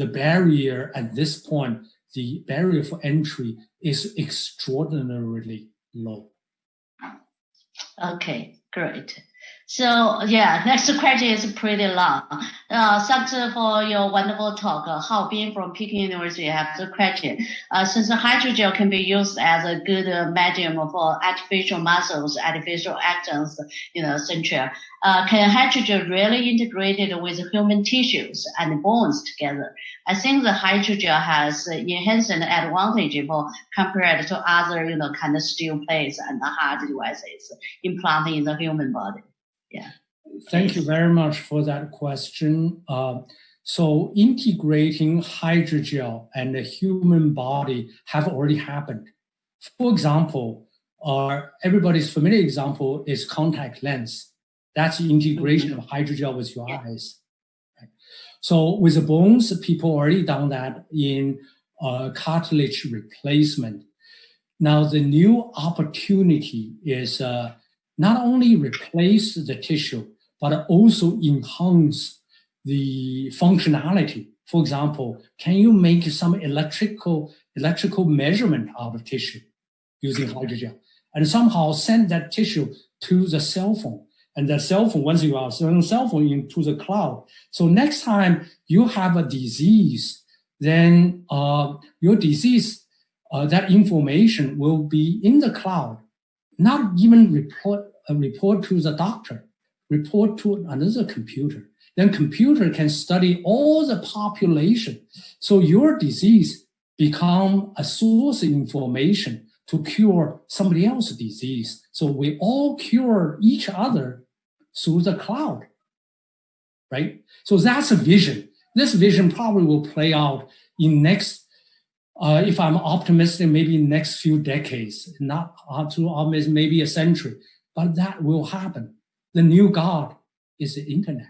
The barrier at this point, the barrier for entry is extraordinarily low. Okay, great. So yeah, next question is pretty long. Uh, thanks for your wonderful talk. Uh, Hao Bin from Peking University have the question. Uh, since hydrogel can be used as a good uh, medium for artificial muscles, artificial axons, you know, etc. Uh, can hydrogel really integrate it with human tissues and bones together? I think the hydrogel has enhanced advantage for compared to other, you know, kind of steel plates and hard devices implanted in the human body. Thank you very much for that question. Uh, so integrating hydrogel and the human body have already happened. For example, uh, everybody's familiar example is contact lens. That's the integration of hydrogel with your eyes. Right? So with the bones, people already done that in uh, cartilage replacement. Now the new opportunity is uh, not only replace the tissue, but also enhance the functionality. For example, can you make some electrical electrical measurement out of tissue using hydrogel and somehow send that tissue to the cell phone? And the cell phone, once you are sending cell phone into the cloud. So next time you have a disease, then uh, your disease, uh, that information will be in the cloud, not even report, uh, report to the doctor report to another computer. Then computer can study all the population. So your disease become a source of information to cure somebody else's disease. So we all cure each other through the cloud, right? So that's a vision. This vision probably will play out in next, uh, if I'm optimistic, maybe next few decades, not up to almost maybe a century, but that will happen the new God is the internet.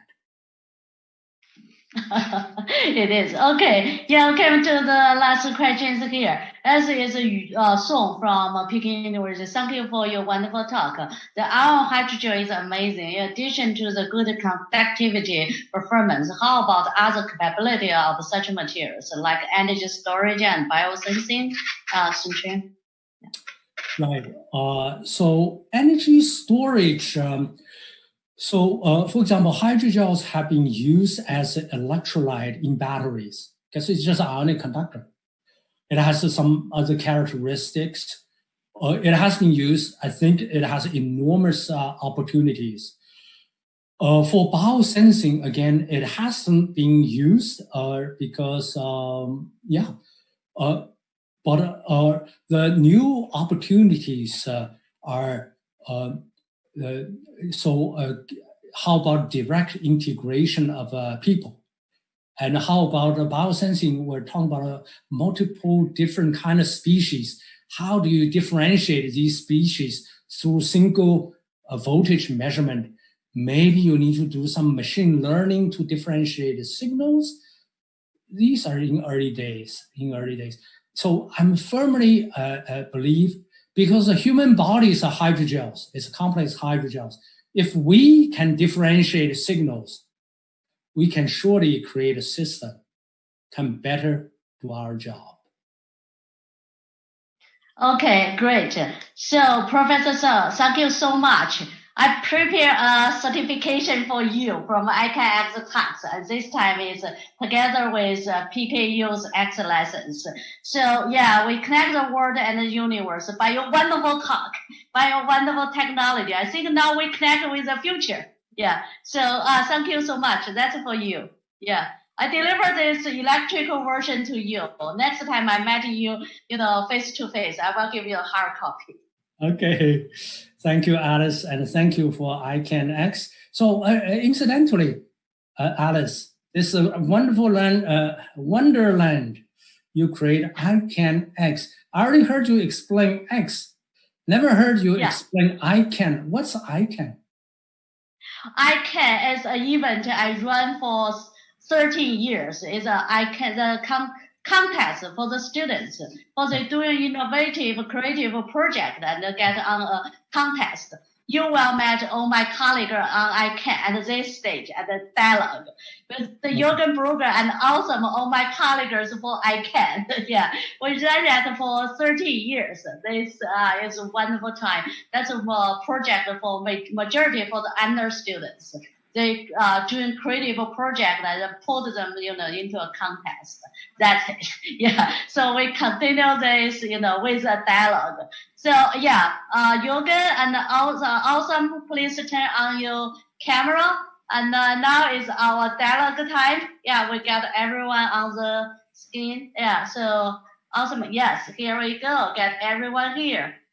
it is okay. Yeah, okay. To the last questions here. As is uh, song from uh, Peking University. Thank you for your wonderful talk. The ion hydrogel is amazing. In addition to the good conductivity performance, how about other capability of such materials like energy storage and biosensing? Uh, Right. Uh, so energy storage. Um, so, uh, for example, hydrogels have been used as an electrolyte in batteries because it's just an ionic conductor. It has some other characteristics. Uh, it has been used. I think it has enormous uh, opportunities. Uh, for biosensing, again, it hasn't been used uh, because, um, yeah, uh, but the new opportunities are uh, so uh, how about direct integration of uh, people? And how about biosensing? We're talking about multiple different kind of species. How do you differentiate these species through single voltage measurement? Maybe you need to do some machine learning to differentiate the signals. These are in early days, in early days. So I'm firmly uh, uh, believe because the human bodies are hydrogels, it's a complex hydrogels. If we can differentiate signals, we can surely create a system can better do our job. Okay, great. So Professor Suo, thank you so much. I prepare a certification for you from ICANX tax, and this time is together with uh, PKU's X license. So yeah, we connect the world and the universe by your wonderful talk, by your wonderful technology. I think now we connect with the future. Yeah. So uh, thank you so much. That's for you. Yeah. I deliver this electrical version to you. Next time I met you, you know, face to face, I will give you a hard copy. Okay, thank you, Alice, and thank you for ICANX. So, uh, uh, incidentally, uh, Alice, this is a wonderful land, uh, wonderland you create ICANX. I already heard you explain X. Never heard you yeah. explain iCAN. What's iCAN? iCAN is an event I run for 13 years. It's a iCAN, the com contest for the students for they doing innovative creative project and get on a contest. You will meet all my colleagues on iCAN at this stage at the dialogue with the mm-hmm. Jürgen Brugger and also all my colleagues for iCAN. yeah, we done that for 30 years. This uh, is a wonderful time. That's a project for majority for the under students they uh, doing creative project that put them, you know, into a contest. That's it. Yeah. So we continue this, you know, with a dialogue. So yeah, uh, and also awesome. Please turn on your camera. And uh, now is our dialogue time. Yeah, we got everyone on the screen. Yeah. So awesome. Yes, here we go. Get everyone here.